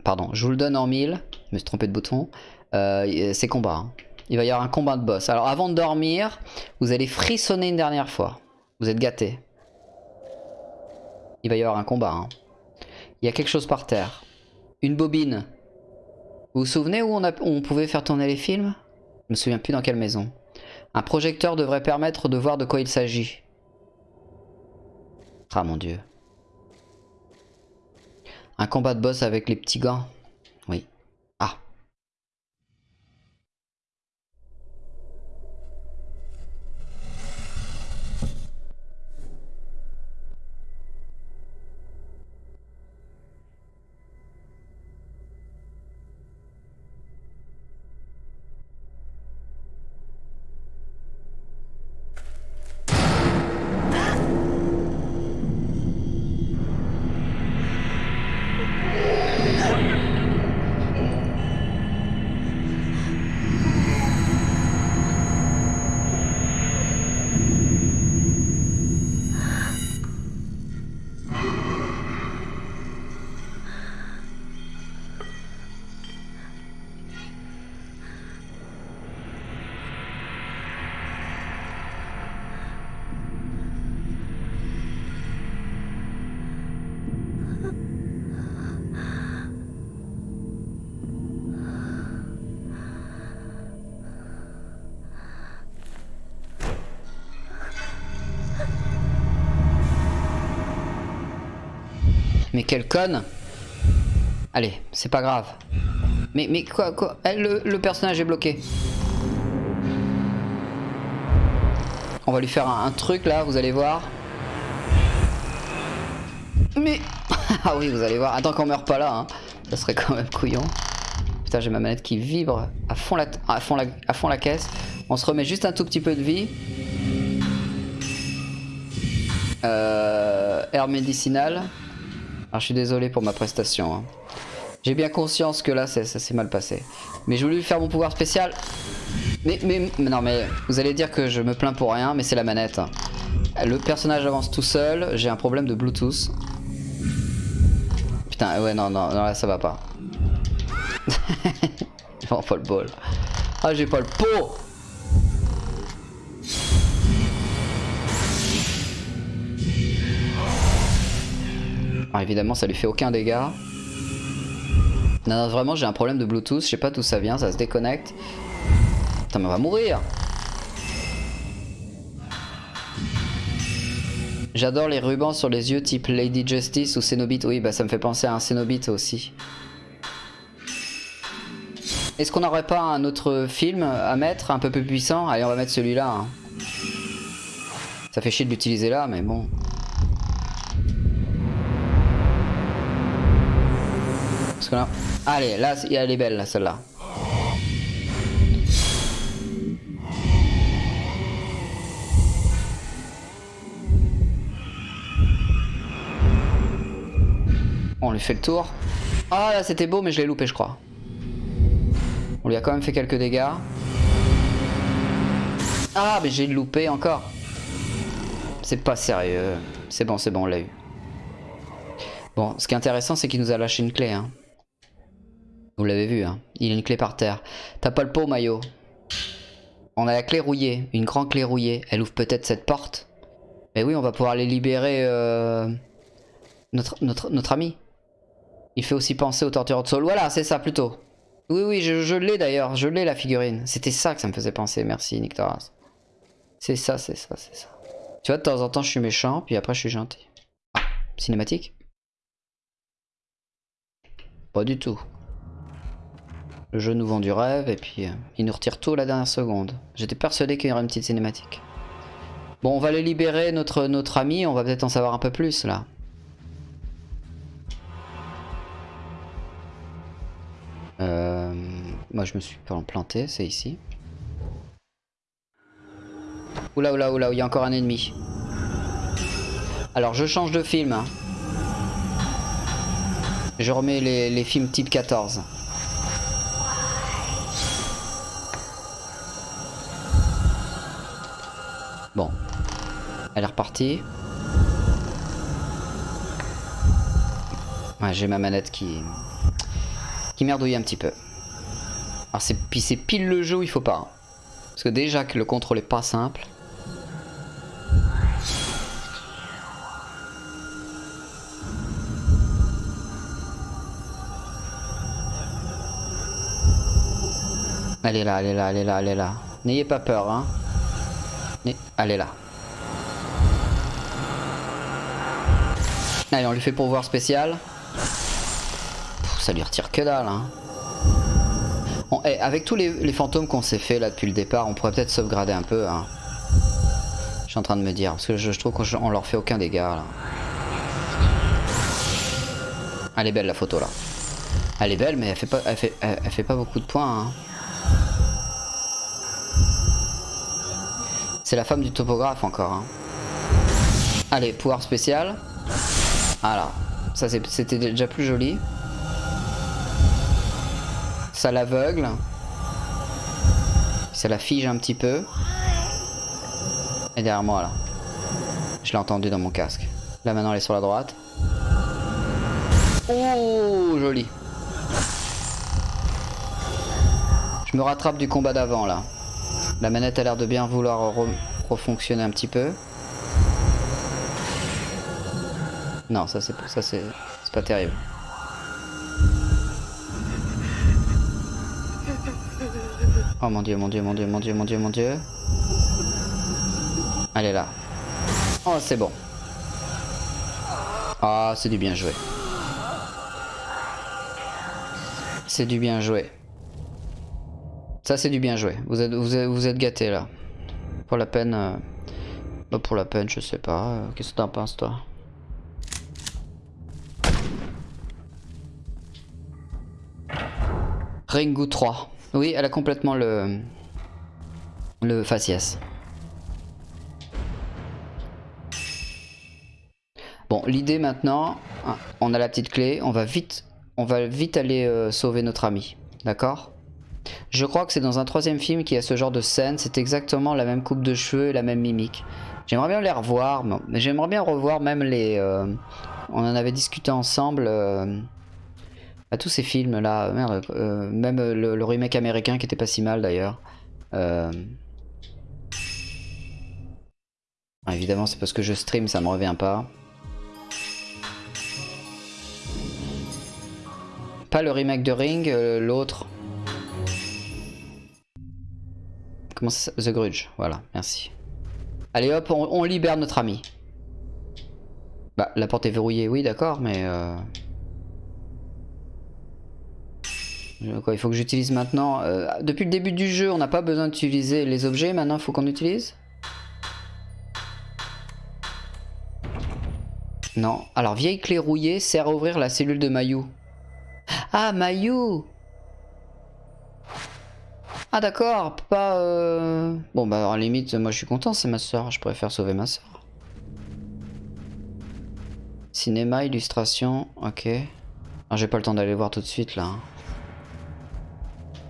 Pardon, je vous le donne en mille. Je me suis trompé de bouton. Euh, c'est combat. hein. Il va y avoir un combat de boss. Alors avant de dormir, vous allez frissonner une dernière fois. Vous êtes gâtés. Il va y avoir un combat. hein. Il y a quelque chose par terre. Une bobine. Vous vous souvenez où on, a- où on pouvait faire tourner les films? Je me souviens plus dans quelle maison. Un projecteur devrait permettre de voir de quoi il s'agit. Ah mon dieu. Un combat de boss avec les petits gants. Quelle conne Allez, c'est pas grave. Mais, mais quoi, quoi le, personnage est bloqué. On va lui faire un, truc là, vous allez voir. Mais... *laughs* ah oui, vous allez voir. Attends qu'on meurt pas là, hein. Ça serait quand même couillon. Putain, j'ai ma manette qui vibre à fond, la, caisse. On se remet juste un tout petit peu de vie. Euh, air médicinal. Je suis désolé pour ma prestation. hein. J'ai bien conscience que là ça, s'est mal passé. Mais je voulais faire mon pouvoir spécial. Mais, mais, non mais vous allez dire que je me plains pour rien mais c'est la manette. Le personnage avance tout seul, j'ai un problème de Bluetooth. Putain ouais non non, non là ça va pas. *laughs* oh pas le bol. Ah j'ai pas le pot Alors évidemment ça lui fait aucun dégât. Non, non vraiment j'ai un problème de Bluetooth, je sais pas d'où ça vient, ça se déconnecte. Putain mais on va mourir J'adore les rubans sur les yeux type Lady Justice ou Cenobite. Oui bah ça me fait penser à un Cenobite aussi. Est-ce qu'on n'aurait pas un autre film à mettre un peu plus puissant? Allez on va mettre celui-là. hein. Ça fait chier de l'utiliser là mais bon. Allez, là, elle est belle, là, celle-là. On lui fait le tour. Ah, là, c'était beau, mais je l'ai loupé, je crois. On lui a quand même fait quelques dégâts. Ah, mais j'ai loupé encore. C'est pas sérieux. C'est bon, c'est bon, on l'a eu. Bon, ce qui est intéressant, c'est qu'il nous a lâché une clé. Hein. Vous l'avez vu, hein. il a une clé par terre. T'as pas le pot, Maillot On a la clé rouillée, une grande clé rouillée. Elle ouvre peut-être cette porte. Mais oui, on va pouvoir aller libérer euh, notre, notre, notre ami. Il fait aussi penser au tortureur de Saul. Voilà, c'est ça plutôt. Oui, oui, je, l'ai d'ailleurs. Je l'ai la figurine. C'était ça que ça me faisait penser. Merci, Nick Torras. C'est ça, c'est ça, c'est ça. Tu vois, de temps en temps, je suis méchant, puis après, je suis gentil. Ah, cinématique? Pas du tout. Le jeu nous vend du rêve, et puis euh, il nous retire tout à la dernière seconde. J'étais persuadé qu'il y aurait une petite cinématique. Bon, on va aller libérer notre, notre ami, on va peut-être en savoir un peu plus, là. Euh, moi, je me suis planté, c'est ici. Oula, oula, oula, il y a encore un ennemi. Alors, je change de film. hein. Je remets les, les films type 14. J'ai ma manette qui... qui merdouille un petit peu. Alors c'est pile le jeu où il faut pas. hein. Parce que déjà que le contrôle est pas simple. Elle est là, elle est là, elle est là, elle est là. N'ayez pas peur, hein. Est là. Allez, on lui fait pourvoir spécial. Pff, ça lui retire que dalle, hein. Eh, avec tous les, fantômes qu'on s'est fait là depuis le départ, on pourrait peut-être sauvegarder un peu, hein. Je suis en train de me dire, parce que je, trouve qu'on leur fait aucun dégât, là. Elle est belle la photo, là. Elle est belle, mais elle fait pas, elle fait, elle fait pas beaucoup de points, hein. C'est la femme du topographe encore. hein. Allez, pouvoir spécial. Voilà. Ça c'était déjà plus joli. Ça l'aveugle. Ça la fige un petit peu. Et derrière moi là. Je l'ai entendu dans mon casque. Là maintenant elle est sur la droite. Oh, joli. Je me rattrape du combat d'avant là. La manette a l'air de bien vouloir re- refonctionner un petit peu. Non, ça c'est pas terrible. Oh mon dieu, mon dieu, mon dieu, mon dieu, mon dieu, mon dieu. Allez là. Oh, c'est bon. Ah, c'est du bien joué. C'est du bien joué. Ça, c'est du bien joué. Vous êtes, vous êtes, gâtés là. Pour la peine. Euh, pour la peine, je sais pas. Euh, qu'est-ce que t'en penses, toi? Ringu 3. Oui, elle a complètement le. Le faciès. Bon, l'idée maintenant, hein, on a la petite clé, on va vite, on va vite aller euh, sauver notre ami, d'accord? Je crois que c'est dans un troisième film qu'il y a ce genre de scène, c'est exactement la même coupe de cheveux et la même mimique. J'aimerais bien les revoir, mais j'aimerais bien revoir même les... euh, on en avait discuté ensemble, euh, à tous ces films là, merde, euh, même le, le remake américain qui était pas si mal d'ailleurs. Euh, évidemment c'est parce que je stream, ça me revient pas. Pas le remake de Ring, euh, l'autre. Comment ça The Grudge, voilà, merci. Allez hop, on libère notre ami. Bah, la porte est verrouillée, oui, d'accord, mais... Il faut que j'utilise maintenant... euh, depuis le début du jeu, on n'a pas besoin d'utiliser les objets, maintenant il faut qu'on utilise? Non. Alors, vieille clé rouillée sert à ouvrir la cellule de Mayu. Ah, Mayu Ah d'accord, pas... Euh... Bon bah à la limite, moi je suis content, c'est ma soeur, je préfère sauver ma soeur. Cinéma, illustration, ok. Ah, J'ai pas le temps d'aller voir tout de suite là. hein.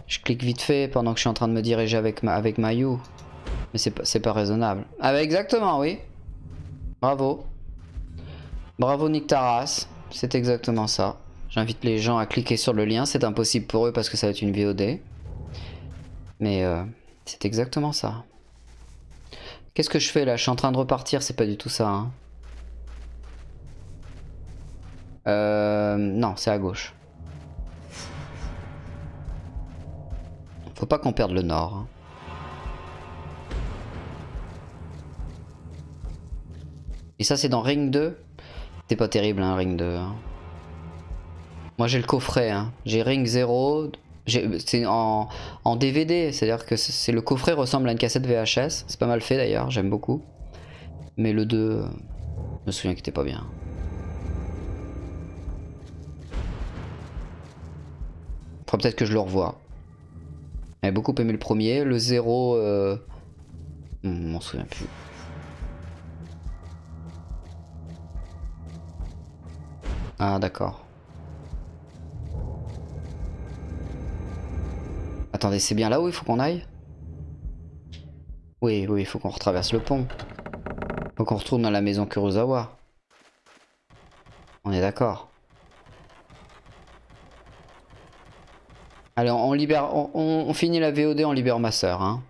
Je clique vite fait pendant que je suis en train de me diriger avec, ma... avec Mayu. Mais c'est pas, pas raisonnable. Ah bah exactement, oui. Bravo. Bravo Nick Taras, c'est exactement ça. J'invite les gens à cliquer sur le lien, c'est impossible pour eux parce que ça va être une VOD. Mais euh, c'est exactement ça. Qu'est-ce que je fais là? Je suis en train de repartir, c'est pas du tout ça. hein. Euh, non, c'est à gauche. Faut pas qu'on perde le nord. hein. Et ça c'est dans Ring 2 C'est pas terrible hein, Ring 2. hein. Moi j'ai le coffret, hein. j'ai Ring 0, j'ai- c'est en, DVD, c'est-à-dire que c'est le coffret ressemble à une cassette VHS, c'est pas mal fait d'ailleurs, j'aime beaucoup. Mais le 2, euh, je me souviens qu'il était pas bien. Faudra peut-être que je le revoie. J'avais beaucoup aimé le premier, le 0, euh... je m'en souviens plus. Ah d'accord. Attendez, c'est bien là où il faut qu'on aille? Oui, oui, il faut qu'on retraverse le pont. Faut qu'on retourne dans la maison Kurosawa. On est d'accord. Allez, on, libère, on, finit la VOD, on libère ma soeur. Hein.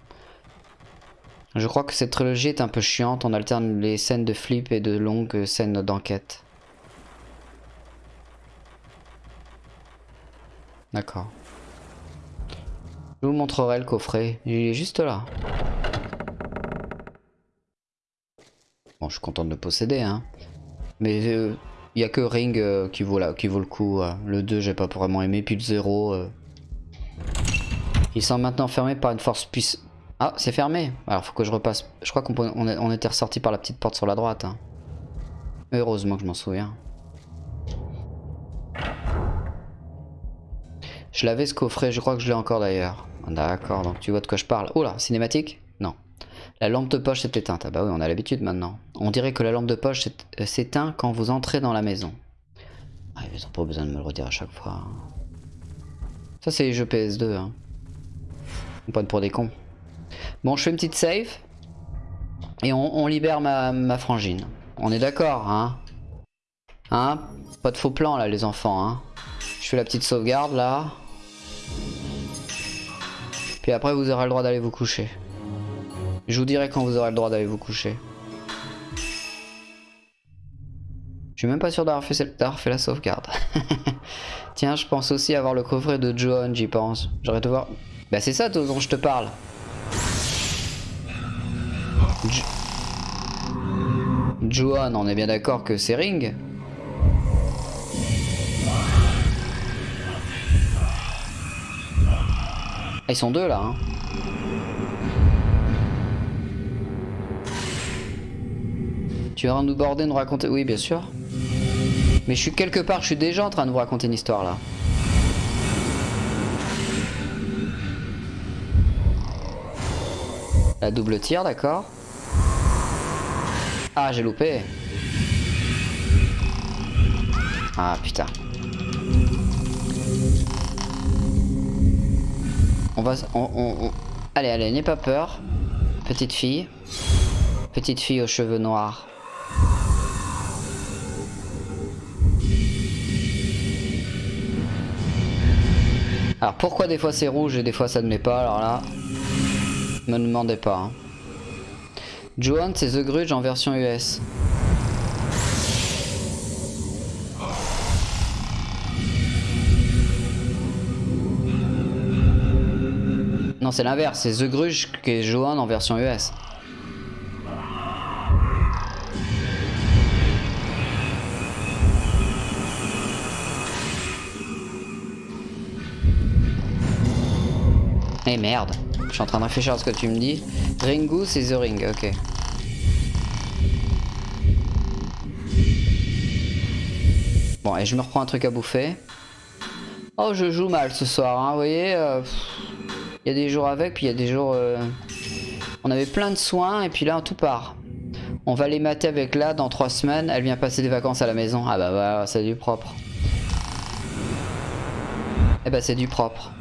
Je crois que cette trilogie est un peu chiante, on alterne les scènes de flip et de longues scènes d'enquête. D'accord. Je vous montrerai le coffret. Il est juste là. Bon, je suis content de le posséder, hein. Mais il n'y a que Ring euh, qui, vaut la, qui vaut le coup. euh. Le 2, j'ai pas vraiment aimé. Puis le 0. Ils sont maintenant fermés par une force puissante. Ah, c'est fermé. Alors, faut que je repasse. Je crois qu'on était ressorti par la petite porte sur la droite. hein. Heureusement que je m'en souviens. Je l'avais ce coffret, je crois que je l'ai encore d'ailleurs. D'accord, donc tu vois de quoi je parle. Oh là, cinématique? Non. La lampe de poche s'est éteinte. Ah bah oui, on a l'habitude maintenant. On dirait que la lampe de poche euh, s'éteint quand vous entrez dans la maison. Ah, ils ont pas besoin de me le redire à chaque fois. hein. Ça, c'est les jeux PS2. Hein. Prenne pour des cons. Bon, je fais une petite save. Et on, libère ma, frangine. On est d'accord, hein Hein? Pas de faux plan là, les enfants, hein Je fais la petite sauvegarde là. Puis après, vous aurez le droit d'aller vous coucher. Je vous dirai quand vous aurez le droit d'aller vous coucher. Je suis même pas sûr d'avoir fait, la sauvegarde. *laughs* Tiens, je pense aussi avoir le coffret de Johan, j'y pense. J'aurais de voir. Bah, c'est ça dont je te parle. Jo- Johan, on est bien d'accord que c'est Ring Ah, ils sont deux là. Hein. Tu vas nous border, nous raconter... Oui, bien sûr. Mais je suis quelque part, je suis déjà en train de vous raconter une histoire là. Double tir, d'accord. Ah, j'ai loupé. Ah, putain. On va... On, on, on... Allez, allez, n'aie pas peur. Petite fille. Petite fille aux cheveux noirs. Alors pourquoi des fois c'est rouge et des fois ça ne l'est pas Alors là, me demandez pas. Hein. Johan c'est The Grudge en version US. Non c'est l'inverse, c'est The Grudge qui est Johan en version US. Eh merde, je suis en train de réfléchir à ce que tu me dis. Ringu c'est The Ring, ok. Bon, et je me reprends un truc à bouffer. Oh, je joue mal ce soir, hein, vous voyez. euh, Il y a des jours avec, puis il y a des jours... euh, On avait plein de soins, et puis là, tout part. On va les mater avec là dans trois semaines. Elle vient passer des vacances à la maison. Ah bah voilà, c'est du propre. Eh bah c'est du propre.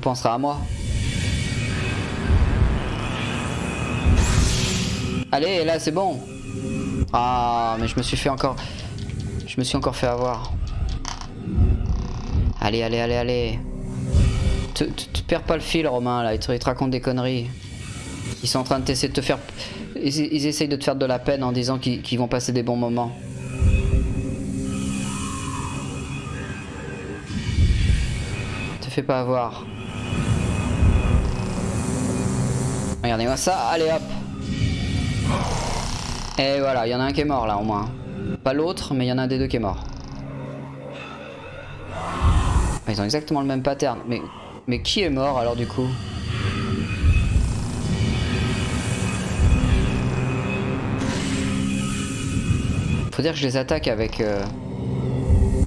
Penserez à moi. Allez, là c'est bon. Ah, mais je me suis fait encore... Je me suis encore fait avoir. Allez, allez, allez, allez. Tu perds pas le fil, Romain, là. Ils te, te racontent des conneries. Ils sont en train de t'essayer de te faire... Ils, ils essayent de te faire de la peine en disant qu'ils vont passer des bons moments. Te fais pas avoir. Regardez-moi ça, allez hop Et voilà, il y en a un qui est mort là au moins. Pas l'autre, mais il y en a un des deux qui est mort. Ils ont exactement le même pattern. Mais, mais qui est mort alors du coup? Faut dire que je les attaque avec... euh,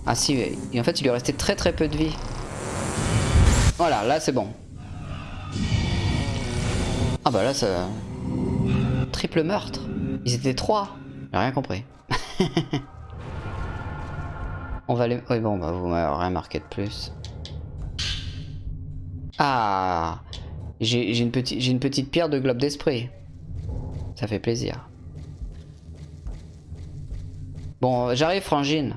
Ah si, en fait il lui restait très très peu de vie. Voilà, là c'est bon. Ah bah là ça... Triple meurtre. Ils étaient trois. J'ai rien compris. *laughs* On va les... Oui bon, bah vous m'avez rien marqué de plus. Ah J'ai une, une petite pierre de globe d'esprit. Ça fait plaisir. Bon, j'arrive Frangine.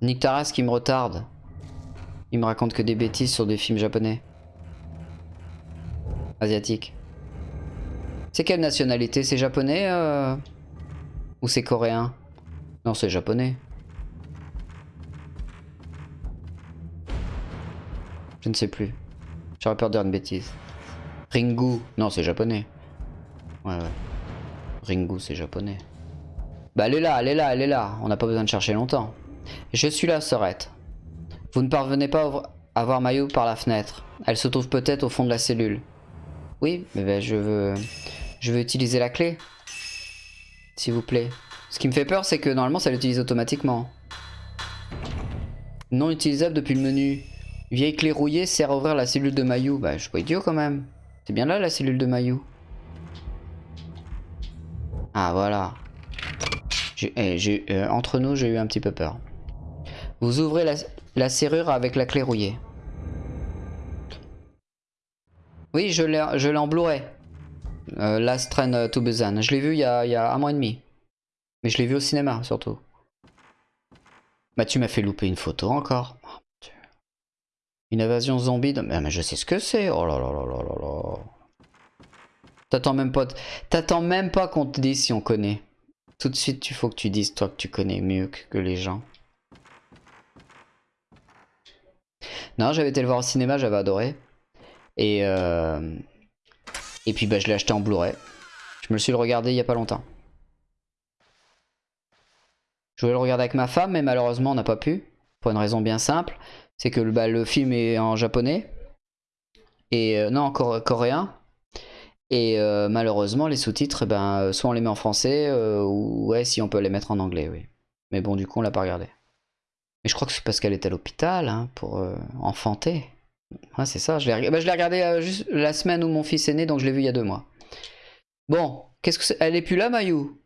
Nick Taras qui me retarde. Il me raconte que des bêtises sur des films japonais. Asiatiques. C'est quelle nationalité? C'est japonais euh, Ou c'est coréen? Non, c'est japonais. Je ne sais plus. J'aurais peur de dire une bêtise. Ringu. Non, c'est japonais. Ouais, ouais. Ringu, c'est japonais. Bah, elle est là, elle est là, elle est là. On n'a pas besoin de chercher longtemps. Je suis là, Sorette. Vous ne parvenez pas à voir Mayu par la fenêtre. Elle se trouve peut-être au fond de la cellule. Oui, mais ben, je veux... Je veux utiliser la clé. S'il vous plaît. Ce qui me fait peur, c'est que normalement, ça l'utilise automatiquement. Non utilisable depuis le menu. Vieille clé rouillée sert à ouvrir la cellule de Mayu. Bah, je suis idiot quand même. C'est bien là, la cellule de Mayu. Ah, voilà. Eh, euh, entre nous, j'ai eu un petit peu peur. Vous ouvrez la serrure avec la clé rouillée. Oui, je l'ai en Blu-ray. Euh, Last Train to Busan. Je l'ai vu il y, a, un mois et demi. Mais je l'ai vu au cinéma, surtout. Bah, tu m'as fait louper une photo encore. Oh. Une invasion zombie. de- Mais, je sais ce que c'est. Oh là là là là là là. T'attends même pas, t'attends même pas qu'on te dise si on connaît. Tout de suite, il faut que tu dises toi que tu connais mieux que les gens. Non, j'avais été le voir au cinéma, j'avais adoré. Et euh... et puis bah je l'ai acheté en Blu-ray. Je me le suis regardé il y a pas longtemps. Je voulais le regarder avec ma femme, mais malheureusement on n'a pas pu. Pour une raison bien simple. C'est que bah, le film est en japonais. Et euh, non, en coré- coréen. Et euh, malheureusement, les sous-titres, ben, soit on les met en français, euh, ou ouais, si on peut les mettre en anglais, oui. Mais bon, du coup, on l'a pas regardé. Mais je crois que c'est parce qu'elle est à l'hôpital, hein, pour enfanter. Ouais, c'est ça. Je l'ai bah, regardé euh, juste la semaine où mon fils est né, donc je l'ai vu il y a deux mois. Bon, qu'est-ce que c'est? Elle est plus là, Mayou?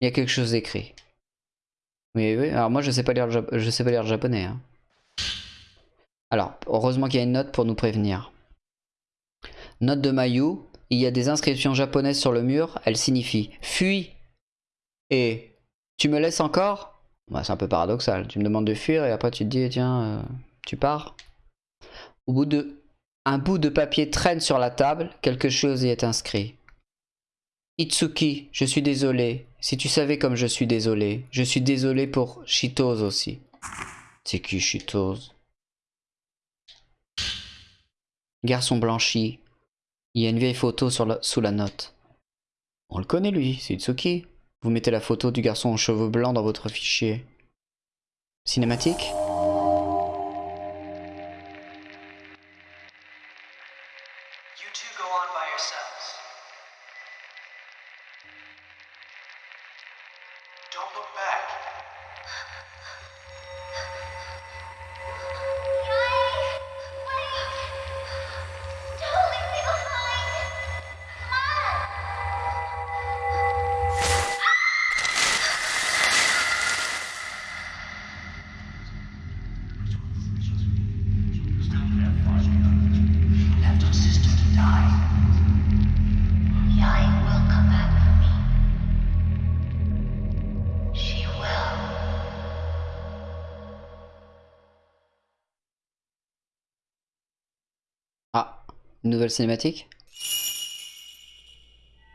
Il y a quelque chose d'écrit. Oui, oui. Alors moi, je sais pas lire je sais pas lire le japonais. hein. Alors, heureusement qu'il y a une note pour nous prévenir. Note de Mayu. Il y a des inscriptions japonaises sur le mur. Elles signifient fuis et tu me laisses encore? Bah, C'est un peu paradoxal. Tu me demandes de fuir et après tu te dis tiens, euh, tu pars. Au bout de un bout de papier traîne sur la table. Quelque chose y est inscrit. Itsuki, je suis désolé. Si tu savais comme je suis désolé. Je suis désolé pour Shitos aussi. C'est qui Shitos Garçon blanchi. Il y a une vieille photo sous la note. On le connaît lui, c'est Itsuki. Vous mettez la photo du garçon aux cheveux blancs dans votre fichier. Cinématique? Cinématique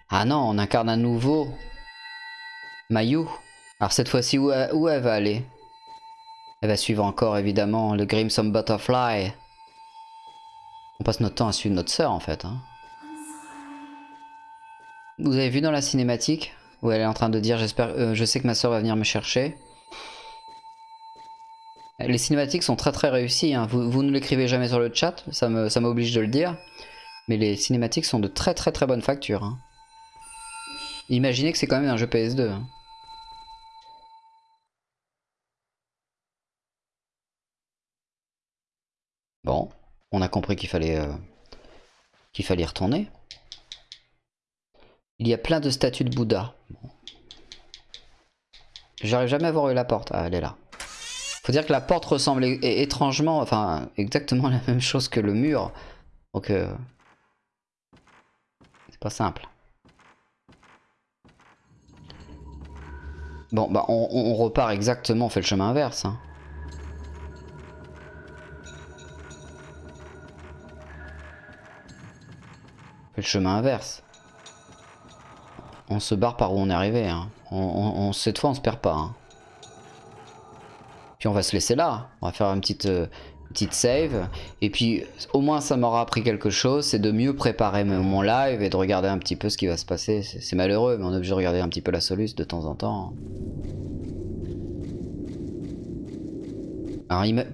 Ah non, on incarne à nouveau Mayu. Alors cette fois-ci, où, elle- où elle va aller? Elle va suivre encore évidemment le Grimson Butterfly. On passe notre temps à suivre notre sœur en fait. hein. Vous avez vu dans la cinématique où elle est en train de dire j'espère, euh, je sais que ma sœur va venir me chercher. Les cinématiques sont très très réussies. hein. Vous, vous ne l'écrivez jamais sur le chat, ça me- ça m'oblige de le dire. Mais les cinématiques sont de très très très bonne facture. hein. Imaginez que c'est quand même un jeu PS2. hein. Bon, on a compris qu'il fallait euh, qu'il fallait retourner. Il y a plein de statues de Bouddha. J'arrive jamais à voir la porte. Ah, elle est là. Faut dire que la porte ressemble étrangement, enfin exactement la même chose que le mur. Donc euh, pas simple. Bon bah on, repart exactement, on fait le chemin inverse. hein. On fait le chemin inverse. On se barre par où on est arrivé. hein. On- cette fois on se perd pas. hein. Puis on va se laisser là. On va faire une petite, euh, petite save. Et puis au moins ça m'aura appris quelque chose. C'est de mieux préparer mon live et de regarder un petit peu ce qui va se passer. C'est malheureux, mais on est obligé de regarder un petit peu la soluce de temps en temps.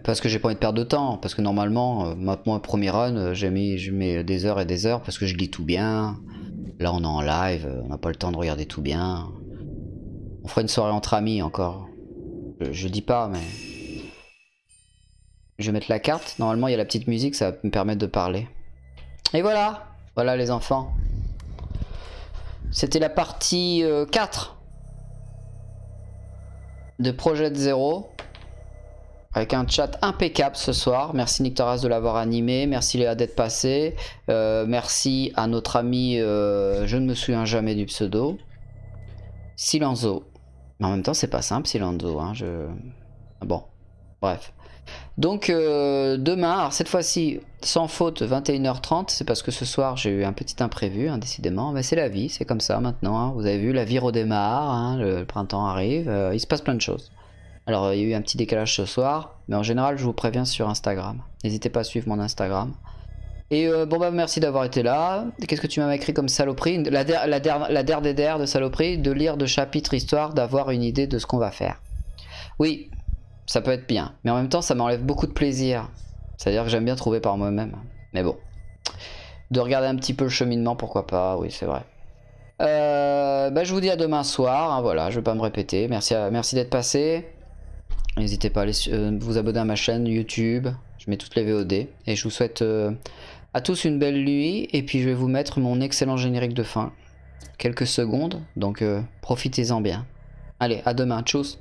Parce que j'ai pas envie de perdre de temps. Parce que normalement, euh, moi, premier run, euh, j'ai mis, je mets des heures et des heures parce que je lis tout bien. Là, on est en live, euh, on n'a pas le temps de regarder tout bien. On fera une soirée entre amis encore. Je, je dis pas, mais. Je vais mettre la carte. Normalement, il y a la petite musique, ça va me permettre de parler. Et voilà Voilà les enfants. C'était la partie euh, 4 de Projet Zero. Avec un chat impeccable ce soir. Merci Nictoras de l'avoir animé. Merci Léa d'être passé. Euh, merci à notre ami, euh, je ne me souviens jamais du pseudo. Silenzo. Mais en même temps, c'est pas simple, Silenzo. Hein, je... Bon, bref. Donc, euh, demain, alors cette fois-ci, sans faute, 21h30. C'est parce que ce soir, j'ai eu un petit imprévu, hein, décidément. Mais c'est la vie, c'est comme ça maintenant. hein. Vous avez vu, la vie redémarre. hein, le, printemps arrive. euh, il se passe plein de choses. Alors, il y a eu un petit décalage ce soir. Mais en général, je vous préviens sur Instagram. N'hésitez pas à suivre mon Instagram. Et euh, bon bah merci d'avoir été là. Qu'est-ce que tu m'as écrit comme saloperie? La der, des de saloperie, de lire de chapitre histoire, d'avoir une idée de ce qu'on va faire. Oui, ça peut être bien. Mais en même temps, ça m'enlève beaucoup de plaisir. C'est-à-dire que j'aime bien trouver par moi-même. Mais bon. De regarder un petit peu le cheminement, pourquoi pas, oui c'est vrai. Euh, bah, je vous dis à demain soir, hein, voilà, je vais pas me répéter. Merci, merci d'être passé. N'hésitez pas à aller euh, vous abonner à ma chaîne YouTube. Je mets toutes les VOD. Et je vous souhaite euh, à tous une belle nuit. Et puis je vais vous mettre mon excellent générique de fin. Quelques secondes. Donc profitez-en bien. Allez, à demain. Tchuss